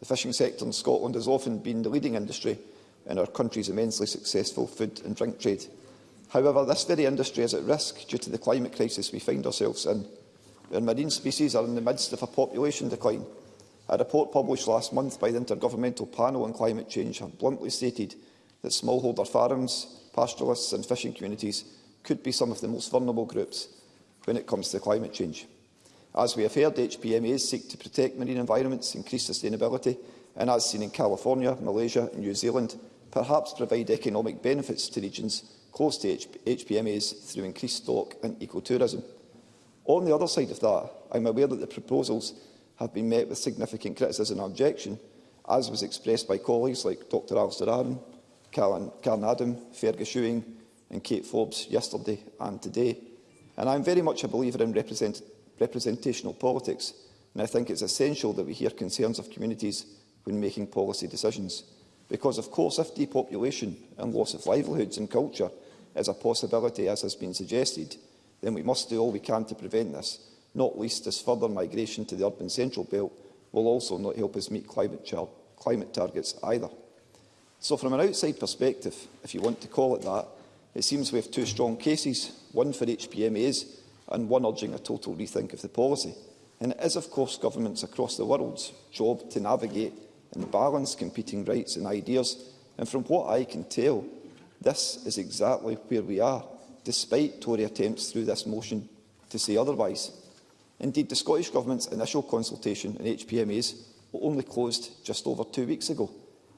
The fishing sector in Scotland has often been the leading industry in our country's immensely successful food and drink trade. However, this very industry is at risk due to the climate crisis we find ourselves in and marine species are in the midst of a population decline. A report published last month by the Intergovernmental Panel on Climate Change have bluntly stated that smallholder farms, pastoralists and fishing communities could be some of the most vulnerable groups when it comes to climate change. As we have heard, HPMAs seek to protect marine environments, increase sustainability and, as seen in California, Malaysia and New Zealand, perhaps provide economic benefits to regions close to H HPMAs through increased stock and ecotourism. On the other side of that, I'm aware that the proposals have been met with significant criticism and objection, as was expressed by colleagues like Dr Alistair Aron, Callan, Karen Adam, Fergus Ewing and Kate Forbes yesterday and today. And I'm very much a believer in represent representational politics, and I think it's essential that we hear concerns of communities when making policy decisions. Because, of course, if depopulation and loss of livelihoods and culture is a possibility, as has been suggested, then we must do all we can to prevent this, not least as further migration to the urban central belt will also not help us meet climate, climate targets either. So from an outside perspective, if you want to call it that, it seems we have two strong cases, one for HPMAs and one urging a total rethink of the policy. And it is, of course, governments across the world's job to navigate and balance competing rights and ideas. And from what I can tell, this is exactly where we are despite Tory attempts through this motion to say otherwise. Indeed, the Scottish Government's initial consultation on HPMAs only closed just over two weeks ago,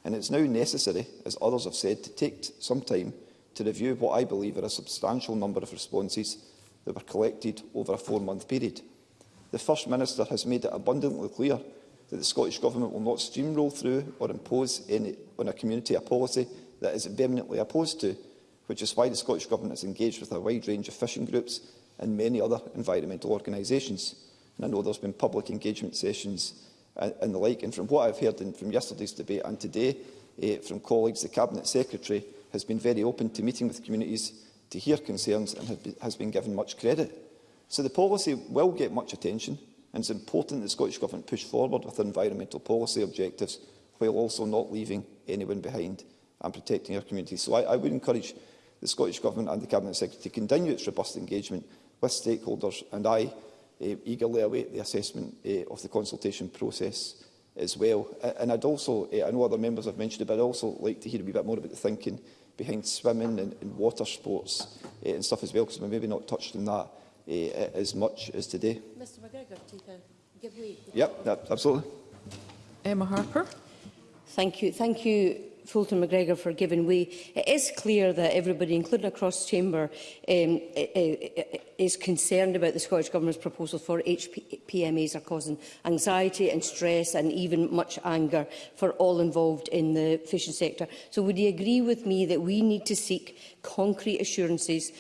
and it's now necessary, as others have said, to take some time to review what I believe are a substantial number of responses that were collected over a four-month period. The First Minister has made it abundantly clear that the Scottish Government will not steamroll through or impose any, on a community a policy that is vehemently opposed to, which is why the Scottish Government has engaged with a wide range of fishing groups and many other environmental organisations. And I know there's been public engagement sessions and, uh, and the like. And from what I've heard from yesterday's debate and today eh, from colleagues, the Cabinet Secretary has been very open to meeting with communities to hear concerns and be, has been given much credit. So the policy will get much attention and it's important that the Scottish Government push forward with environmental policy objectives while also not leaving anyone behind and protecting our communities. So I, I would encourage the Scottish Government and the Cabinet Secretary to continue its robust engagement with stakeholders, and I uh, eagerly await the assessment uh, of the consultation process as well. Uh, and I'd also, uh, I know other members have mentioned it, but I'd also like to hear a wee bit more about the thinking behind swimming and, and water sports uh, and stuff as well, because we maybe not touched on that uh, as much as today. Mr McGregor, take a give way. Yep, absolutely. Emma Harper. Thank you. Thank you Fulton McGregor for giving way. It is clear that everybody, including across the chamber, um, is concerned about the Scottish Government's proposal for HPMAs are causing anxiety and stress and even much anger for all involved in the fishing sector. So would you agree with me that we need to seek concrete assurances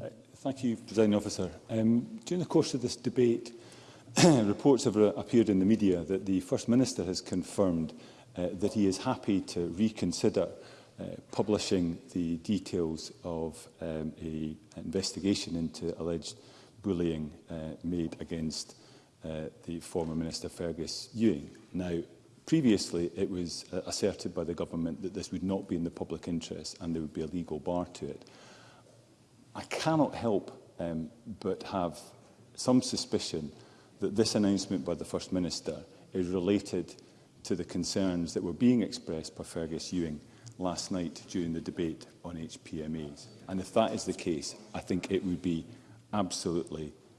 Uh, thank you, President Officer. Um, during the course of this debate, reports have appeared in the media that the First Minister has confirmed Uh, that he is happy to reconsider uh, publishing the details of um, a investigation into alleged bullying uh, made against uh, the former Minister Fergus Ewing. Now, previously it was uh, asserted by the government that this would not be in the public interest and there would be a legal bar to it. I cannot help um, but have some suspicion that this announcement by the First Minister is related to the concerns that were being expressed by Fergus Ewing last night during the debate on HPMAs. And if that is the case, I think it would be absolutely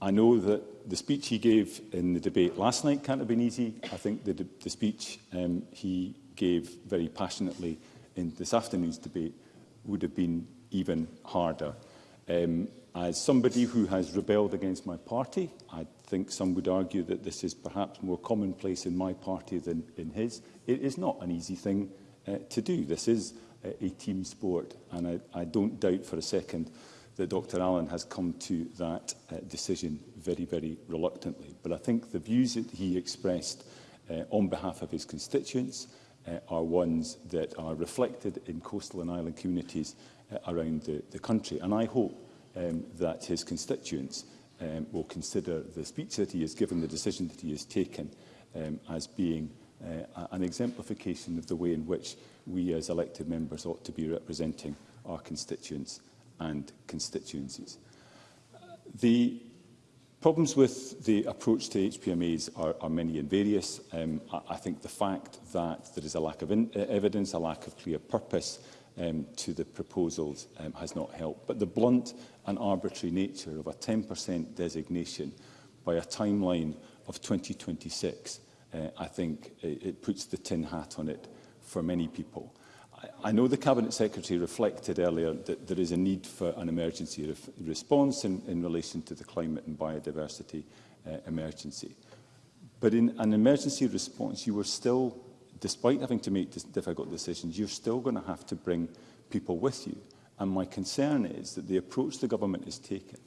I know that the speech he gave in the debate last night can't have been easy. I think the, the speech um, he gave very passionately in this afternoon's debate would have been even harder. Um, as somebody who has rebelled against my party, I think some would argue that this is perhaps more commonplace in my party than in his. It is not an easy thing uh, to do. This is a, a team sport, and I, I don't doubt for a second that Dr Allen has come to that uh, decision very, very reluctantly. But I think the views that he expressed uh, on behalf of his constituents uh, are ones that are reflected in coastal and island communities uh, around the, the country. And I hope um, that his constituents um, will consider the speech that he has given, the decision that he has taken um, as being uh, an exemplification of the way in which we as elected members ought to be representing our constituents and constituencies. The problems with the approach to HPMAs are, are many and various. Um, I, I think the fact that there is a lack of in, uh, evidence, a lack of clear purpose um, to the proposals um, has not helped. But the blunt and arbitrary nature of a 10% designation by a timeline of 2026 uh, I think it, it puts the tin hat on it for many people. I, I know the Cabinet Secretary reflected earlier that there is a need for an emergency response in, in relation to the climate and biodiversity uh, emergency. But in an emergency response, you were still, despite having to make difficult decisions, you're still going to have to bring people with you. And my concern is that the approach the government is taking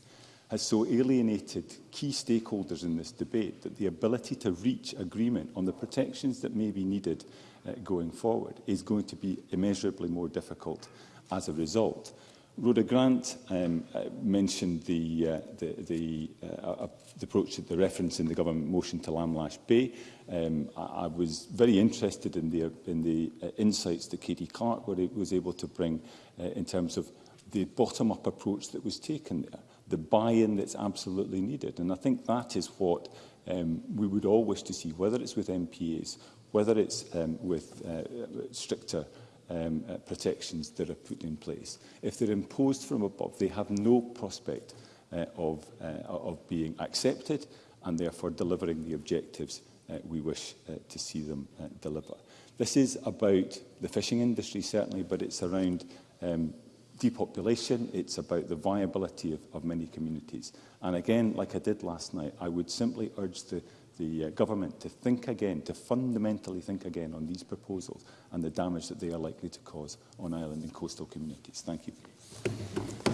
has so alienated key stakeholders in this debate that the ability to reach agreement on the protections that may be needed uh, going forward is going to be immeasurably more difficult as a result. Rhoda Grant um, uh, mentioned the, uh, the, the, uh, uh the approach that the reference in the government motion to Lamlash Bay. Um, I, I was very interested in the, in the uh, insights that Katie Clark was able to bring uh, in terms of the bottom-up approach that was taken there the buy-in that's absolutely needed. And I think that is what um, we would all wish to see, whether it's with MPAs, whether it's um, with uh, stricter um, uh, protections that are put in place. If they're imposed from above, they have no prospect uh, of, uh, of being accepted and therefore delivering the objectives uh, we wish uh, to see them uh, deliver. This is about the fishing industry, certainly, but it's around um, depopulation, it's about the viability of, of many communities. And again, like I did last night, I would simply urge the, the uh, government to think again, to fundamentally think again on these proposals and the damage that they are likely to cause on island and coastal communities. Thank you.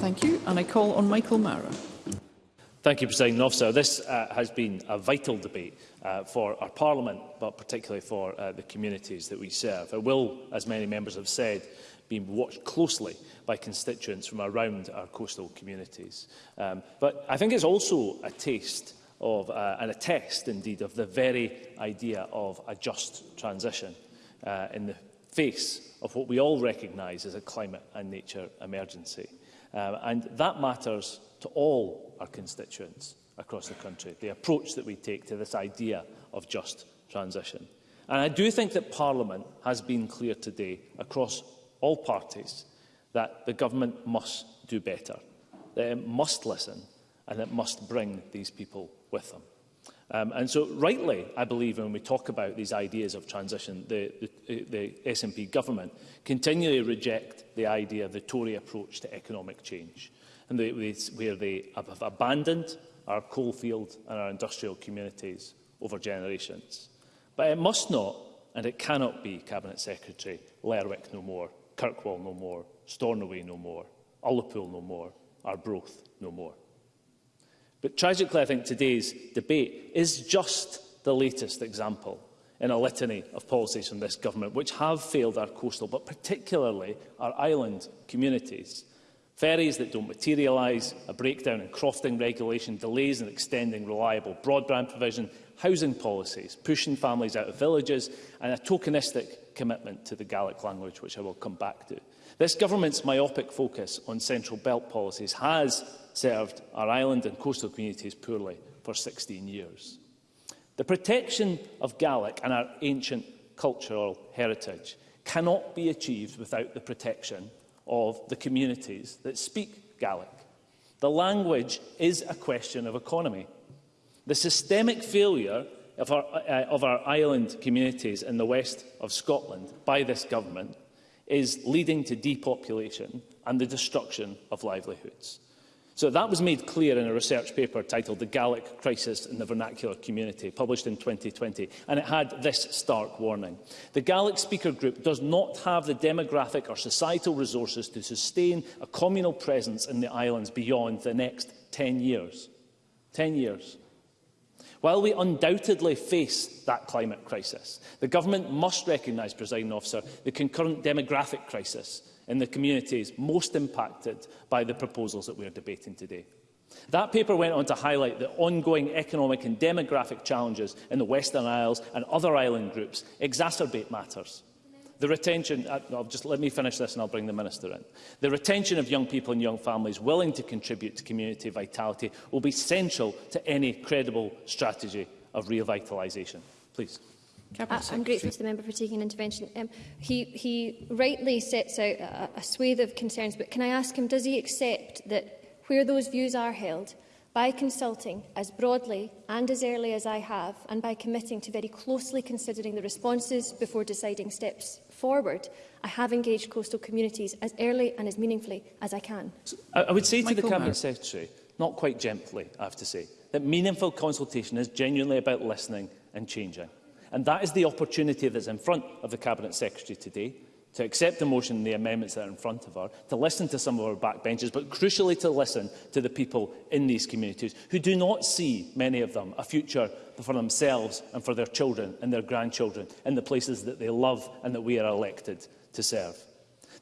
Thank you. And I call on Michael Mara. Thank you, President Officer. This uh, has been a vital debate uh, for our Parliament, but particularly for uh, the communities that we serve. It will, as many members have said, being watched closely by constituents from around our coastal communities. Um, but I think it's also a taste of, uh, and a test indeed, of the very idea of a just transition uh, in the face of what we all recognise as a climate and nature emergency. Um, and that matters to all our constituents across the country, the approach that we take to this idea of just transition. And I do think that Parliament has been clear today across all parties that the government must do better, that it must listen and it must bring these people with them. Um, and so rightly, I believe, when we talk about these ideas of transition, the, the, the SNP government continually reject the idea of the Tory approach to economic change, and they, they, where they have abandoned our coalfield and our industrial communities over generations. But it must not, and it cannot be, Cabinet Secretary Lerwick no more, Kirkwall no more, Stornoway no more, Ullapool no more, Arbroath no more. But tragically, I think today's debate is just the latest example in a litany of policies from this government which have failed our coastal, but particularly our island communities. Ferries that don't materialise, a breakdown in crofting regulation, delays in extending reliable broadband provision, housing policies, pushing families out of villages and a tokenistic commitment to the Gaelic language, which I will come back to. This government's myopic focus on Central Belt policies has served our island and coastal communities poorly for 16 years. The protection of Gaelic and our ancient cultural heritage cannot be achieved without the protection of the communities that speak Gaelic. The language is a question of economy. The systemic failure of our, uh, of our island communities in the west of Scotland by this government is leading to depopulation and the destruction of livelihoods. So that was made clear in a research paper titled The Gaelic Crisis in the Vernacular Community, published in 2020, and it had this stark warning. The Gaelic speaker group does not have the demographic or societal resources to sustain a communal presence in the islands beyond the next 10 years. 10 years. While we undoubtedly face that climate crisis, the government must recognise, presiding officer, the concurrent demographic crisis in the communities most impacted by the proposals that we are debating today. That paper went on to highlight the ongoing economic and demographic challenges in the Western Isles and other island groups exacerbate matters. The retention, I'll uh, just let me finish this and I'll bring the Minister in. The retention of young people and young families willing to contribute to community vitality will be central to any credible strategy of revitalisation. Please. Uh, I'm grateful to the member for taking an intervention. Um, he, he rightly sets out a, a swathe of concerns, but can I ask him, does he accept that where those views are held, by consulting as broadly and as early as I have, and by committing to very closely considering the responses before deciding steps forward, I have engaged coastal communities as early and as meaningfully as I can. So, I, I would say Michael to the Cabinet Secretary, not quite gently, I have to say, that meaningful consultation is genuinely about listening and changing. And that is the opportunity that's in front of the Cabinet Secretary today, to accept the motion and the amendments that are in front of her, to listen to some of our backbenchers, but crucially to listen to the people in these communities who do not see, many of them, a future for themselves and for their children and their grandchildren in the places that they love and that we are elected to serve.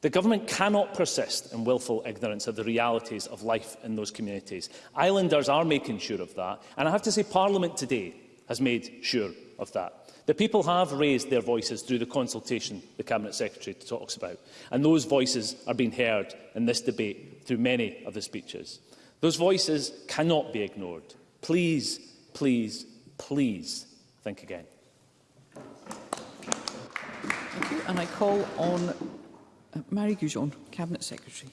The government cannot persist in willful ignorance of the realities of life in those communities. Islanders are making sure of that, and I have to say Parliament today has made sure of that. The people have raised their voices through the consultation the Cabinet Secretary talks about, and those voices are being heard in this debate through many of the speeches. Those voices cannot be ignored. Please, please, please think again. Thank you. And I call on uh, Mary Goujon, Cabinet Secretary.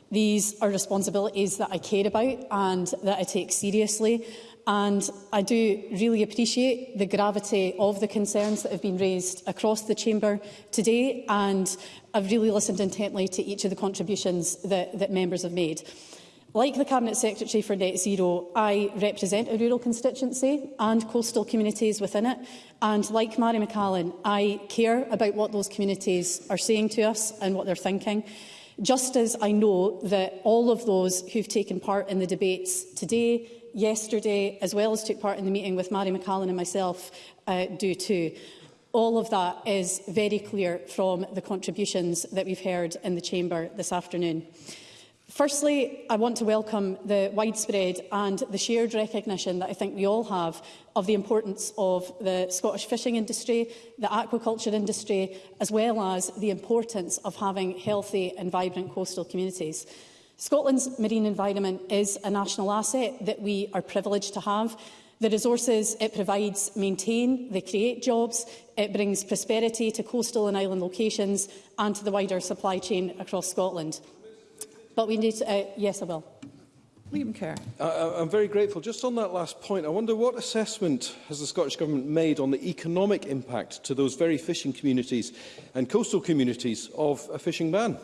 These are responsibilities that I care about and that I take seriously. And I do really appreciate the gravity of the concerns that have been raised across the chamber today. And I've really listened intently to each of the contributions that, that members have made. Like the Cabinet Secretary for Net Zero, I represent a rural constituency and coastal communities within it. And like Mary McAllen, I care about what those communities are saying to us and what they're thinking. Just as I know that all of those who've taken part in the debates today, yesterday, as well as took part in the meeting with Mary McAllen and myself, uh, do too. All of that is very clear from the contributions that we've heard in the Chamber this afternoon. Firstly, I want to welcome the widespread and the shared recognition that I think we all have of the importance of the Scottish fishing industry, the aquaculture industry, as well as the importance of having healthy and vibrant coastal communities. Scotland's marine environment is a national asset that we are privileged to have. The resources it provides maintain, they create jobs, it brings prosperity to coastal and island locations and to the wider supply chain across Scotland. But we need... To, uh, yes, I will. Liam Kerr. I, I'm very grateful. Just on that last point, I wonder what assessment has the Scottish Government made on the economic impact to those very fishing communities and coastal communities of a fishing ban?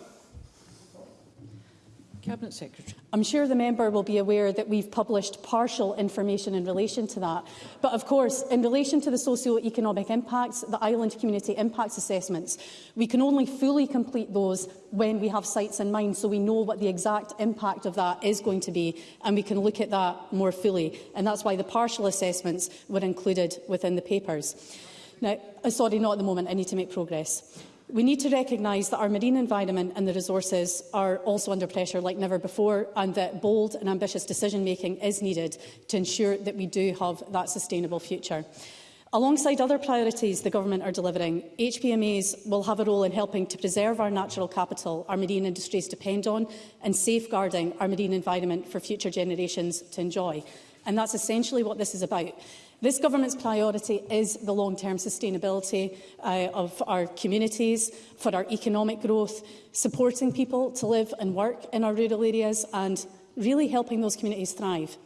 Cabinet Secretary. I'm sure the member will be aware that we've published partial information in relation to that. But of course, in relation to the socio-economic impacts, the island community impacts assessments, we can only fully complete those when we have sites in mind, so we know what the exact impact of that is going to be, and we can look at that more fully. And that's why the partial assessments were included within the papers. Now, uh, sorry, not at the moment. I need to make progress. We need to recognise that our marine environment and the resources are also under pressure like never before and that bold and ambitious decision-making is needed to ensure that we do have that sustainable future. Alongside other priorities the Government are delivering, HPMAs will have a role in helping to preserve our natural capital our marine industries depend on and safeguarding our marine environment for future generations to enjoy. And that's essentially what this is about. This government's priority is the long-term sustainability uh, of our communities, for our economic growth, supporting people to live and work in our rural areas and really helping those communities thrive.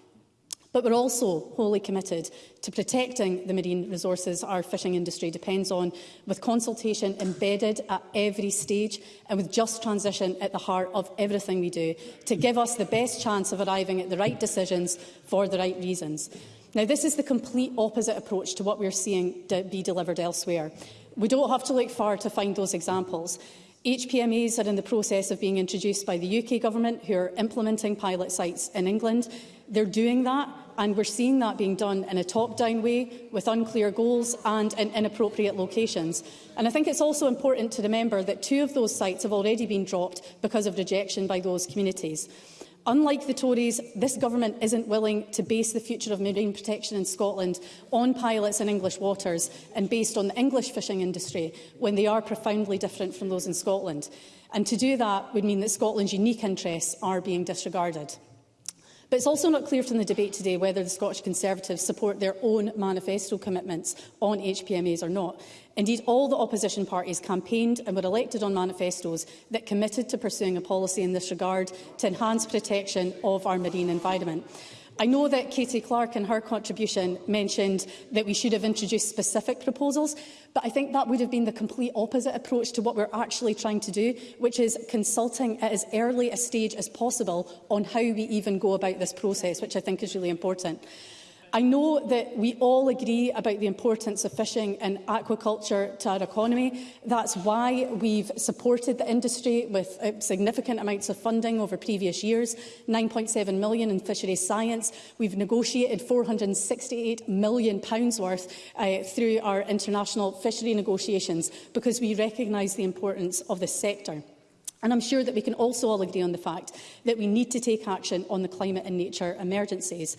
But we're also wholly committed to protecting the marine resources our fishing industry depends on, with consultation embedded at every stage and with just transition at the heart of everything we do, to give us the best chance of arriving at the right decisions for the right reasons. Now, this is the complete opposite approach to what we're seeing be delivered elsewhere. We don't have to look far to find those examples. HPMEs are in the process of being introduced by the UK government, who are implementing pilot sites in England. They're doing that, and we're seeing that being done in a top-down way, with unclear goals and in inappropriate locations. And I think it's also important to remember that two of those sites have already been dropped because of rejection by those communities. Unlike the Tories, this government isn't willing to base the future of marine protection in Scotland on pilots in English waters and based on the English fishing industry when they are profoundly different from those in Scotland. And to do that would mean that Scotland's unique interests are being disregarded. But it's also not clear from the debate today whether the Scottish Conservatives support their own manifesto commitments on HPMAs or not. Indeed, all the opposition parties campaigned and were elected on manifestos that committed to pursuing a policy in this regard to enhance protection of our marine environment. I know that Katie Clark in her contribution mentioned that we should have introduced specific proposals, but I think that would have been the complete opposite approach to what we're actually trying to do, which is consulting at as early a stage as possible on how we even go about this process, which I think is really important. I know that we all agree about the importance of fishing and aquaculture to our economy. That's why we've supported the industry with uh, significant amounts of funding over previous years, 9.7 million in fisheries science. We've negotiated 468 million pounds worth uh, through our international fishery negotiations because we recognise the importance of the sector. And I'm sure that we can also all agree on the fact that we need to take action on the climate and nature emergencies.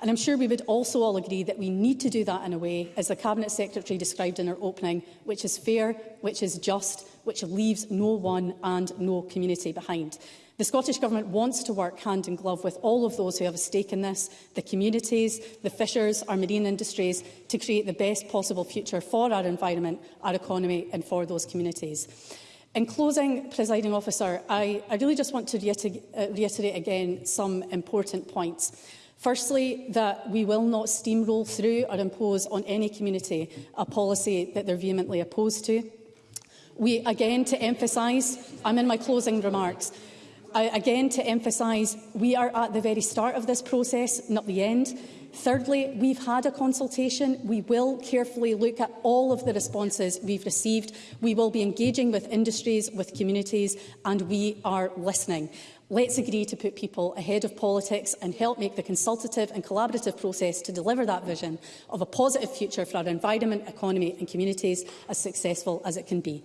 And I'm sure we would also all agree that we need to do that in a way, as the Cabinet Secretary described in her opening, which is fair, which is just, which leaves no one and no community behind. The Scottish Government wants to work hand in glove with all of those who have a stake in this, the communities, the fishers, our marine industries, to create the best possible future for our environment, our economy and for those communities. In closing, presiding officer, I, I really just want to reiter uh, reiterate again some important points. Firstly, that we will not steamroll through or impose on any community a policy that they're vehemently opposed to. We, again, to emphasise, I'm in my closing remarks, I, again to emphasise we are at the very start of this process, not the end. Thirdly, we've had a consultation. We will carefully look at all of the responses we've received. We will be engaging with industries, with communities, and we are listening. Let's agree to put people ahead of politics and help make the consultative and collaborative process to deliver that vision of a positive future for our environment, economy and communities as successful as it can be.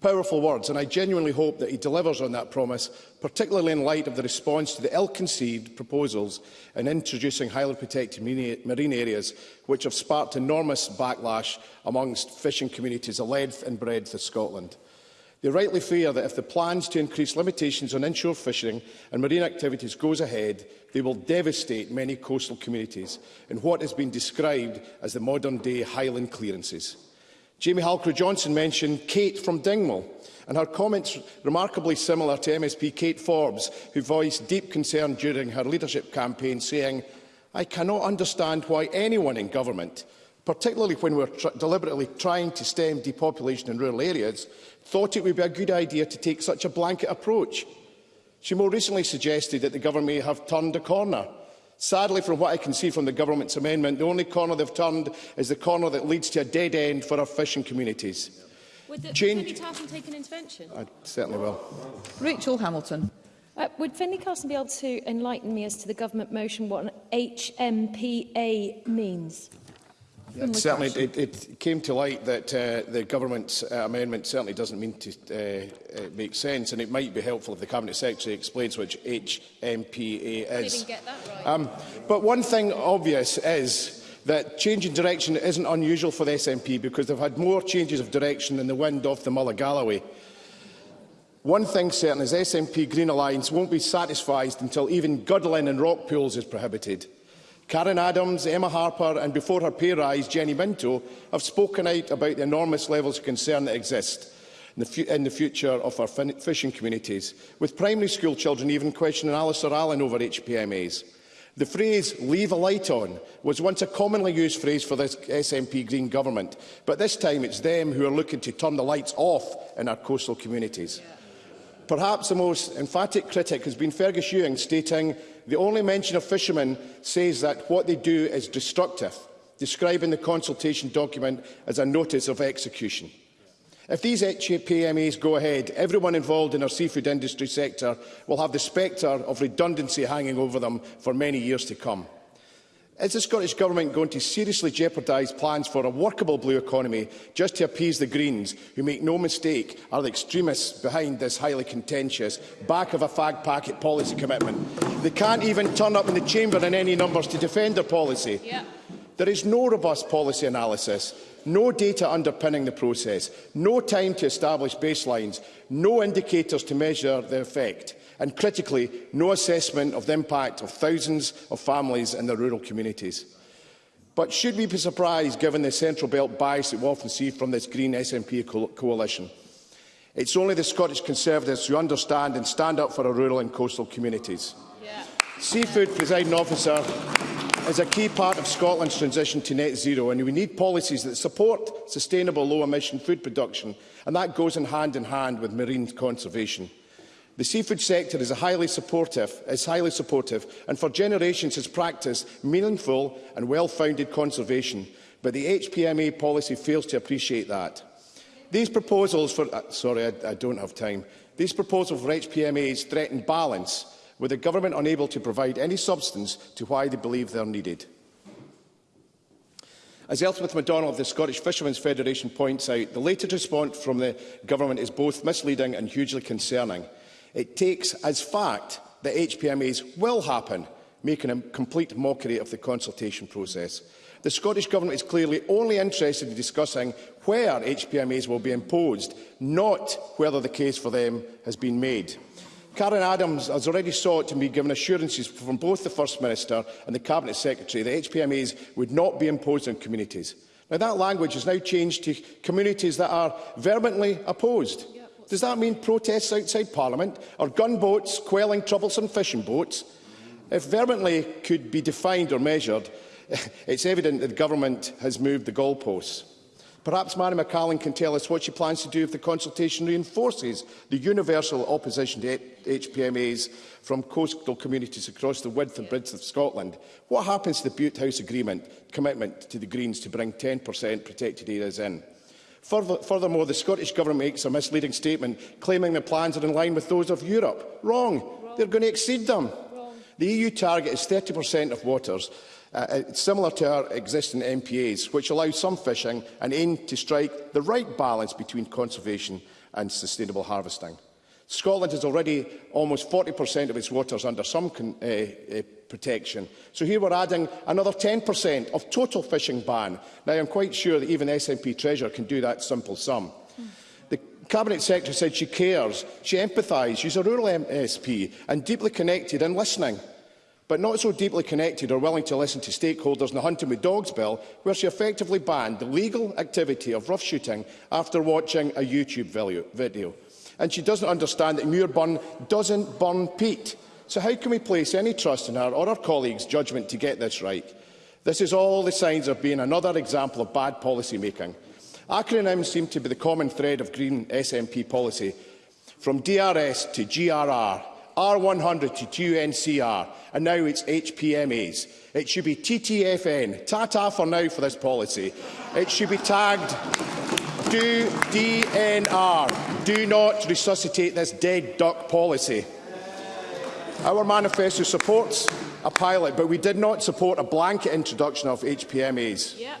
Powerful words, and I genuinely hope that he delivers on that promise, particularly in light of the response to the ill-conceived proposals in introducing highly protected marine areas, which have sparked enormous backlash amongst fishing communities a length and breadth of Scotland. They rightly fear that if the plans to increase limitations on inshore fishing and marine activities goes ahead, they will devastate many coastal communities in what has been described as the modern-day Highland clearances. Jamie Halcrow-Johnson mentioned Kate from Dingwall, and her comments remarkably similar to MSP Kate Forbes, who voiced deep concern during her leadership campaign, saying, I cannot understand why anyone in government, particularly when we're tr deliberately trying to stem depopulation in rural areas, thought it would be a good idea to take such a blanket approach. She more recently suggested that the government may have turned a corner Sadly, from what I can see from the government's amendment, the only corner they've turned is the corner that leads to a dead end for our fishing communities. Would, the, Change... Carson take an intervention? I certainly will. Rachel Hamilton. Uh, would Finley Carson be able to enlighten me as to the government motion what an HMPA means? Certainly, it, it came to light that uh, the government's uh, amendment certainly doesn't mean to uh, uh, make sense, and it might be helpful if the Cabinet Secretary explains which HMPA is. Right. Um, but one thing obvious is that change in direction isn't unusual for the SNP because they've had more changes of direction than the wind off the Galloway. One thing certain is SNP Green Alliance won't be satisfied until even Gudlin and Rockpools is prohibited. Karen Adams, Emma Harper and before her pay rise, Jenny Minto, have spoken out about the enormous levels of concern that exist in the, in the future of our fishing communities, with primary school children even questioning Alistair Allen over HPMAs. The phrase leave a light on was once a commonly used phrase for this SNP Green government, but this time it's them who are looking to turn the lights off in our coastal communities. Yeah. Perhaps the most emphatic critic has been Fergus Ewing stating the only mention of fishermen says that what they do is destructive, describing the consultation document as a notice of execution. If these HPMAs go ahead, everyone involved in our seafood industry sector will have the spectre of redundancy hanging over them for many years to come. Is the Scottish Government going to seriously jeopardise plans for a workable blue economy just to appease the Greens, who, make no mistake, are the extremists behind this highly contentious back of a fag packet policy commitment? They can't even turn up in the chamber in any numbers to defend their policy. Yep. There is no robust policy analysis, no data underpinning the process, no time to establish baselines, no indicators to measure the effect, and critically, no assessment of the impact of thousands of families in the rural communities. But should we be surprised given the Central Belt bias that we often see from this Green SNP co coalition? It's only the Scottish Conservatives who understand and stand up for our rural and coastal communities. Yeah. Seafood, yeah. presiding officer, is a key part of Scotland's transition to net zero, and we need policies that support sustainable low-emission food production, and that goes in hand in hand with marine conservation. The seafood sector is highly supportive, is highly supportive and for generations has practised meaningful and well-founded conservation, but the HPMA policy fails to appreciate that. These proposals for... Uh, sorry, I, I don't have time. These proposals for HPMAs threaten balance with the government unable to provide any substance to why they believe they are needed. As Elspeth MacDonald of the Scottish Fishermen's Federation points out, the latest response from the government is both misleading and hugely concerning. It takes as fact that HPMAs will happen, making a complete mockery of the consultation process. The Scottish Government is clearly only interested in discussing where HPMAs will be imposed, not whether the case for them has been made. Karen Adams has already sought to be given assurances from both the First Minister and the Cabinet Secretary that HPMAs would not be imposed on communities. Now, that language has now changed to communities that are vehemently opposed. Does that mean protests outside Parliament or gunboats quelling troublesome fishing boats? If vehemently could be defined or measured, it's evident that the government has moved the goalposts. Perhaps Mary McCallan can tell us what she plans to do if the consultation reinforces the universal opposition to HPMAs from coastal communities across the width and breadth of Scotland. What happens to the Butte House Agreement commitment to the Greens to bring 10% protected areas in? furthermore, the Scottish Government makes a misleading statement claiming the plans are in line with those of Europe. Wrong. Wrong. They're going to exceed them. Wrong. The EU target is 30% of waters uh, uh similar to our existing MPAs, which allow some fishing and aim to strike the right balance between conservation and sustainable harvesting. Scotland has already almost 40% of its waters under some con uh, uh, protection. So here we're adding another 10% of total fishing ban. Now, I'm quite sure that even SNP Treasurer can do that simple sum. The Cabinet Secretary said she cares, she empathises, she's a rural MSP and deeply connected and listening but not so deeply connected or willing to listen to stakeholders in the Hunting with Dogs Bill, where she effectively banned the legal activity of rough shooting after watching a YouTube video. And she doesn't understand that Muirburn doesn't burn peat. So how can we place any trust in her or her colleagues' judgment to get this right? This is all the signs of being another example of bad policy making. Acronyms seem to be the common thread of Green SNP policy, from DRS to GRR R100 to QNCR, and now it's HPMAs. It should be TTFN. Ta-ta for now for this policy. It should be tagged Do DNR. Do not resuscitate this dead duck policy. Our manifesto supports a pilot, but we did not support a blanket introduction of HPMAs. Yep.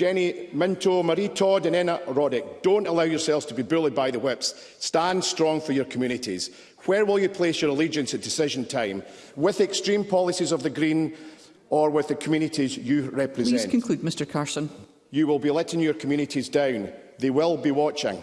Jenny Minto, Marie Todd and Enna Roddick, don't allow yourselves to be bullied by the whips. Stand strong for your communities. Where will you place your allegiance at decision time? With extreme policies of the Green or with the communities you represent? Please conclude, Mr Carson. You will be letting your communities down. They will be watching.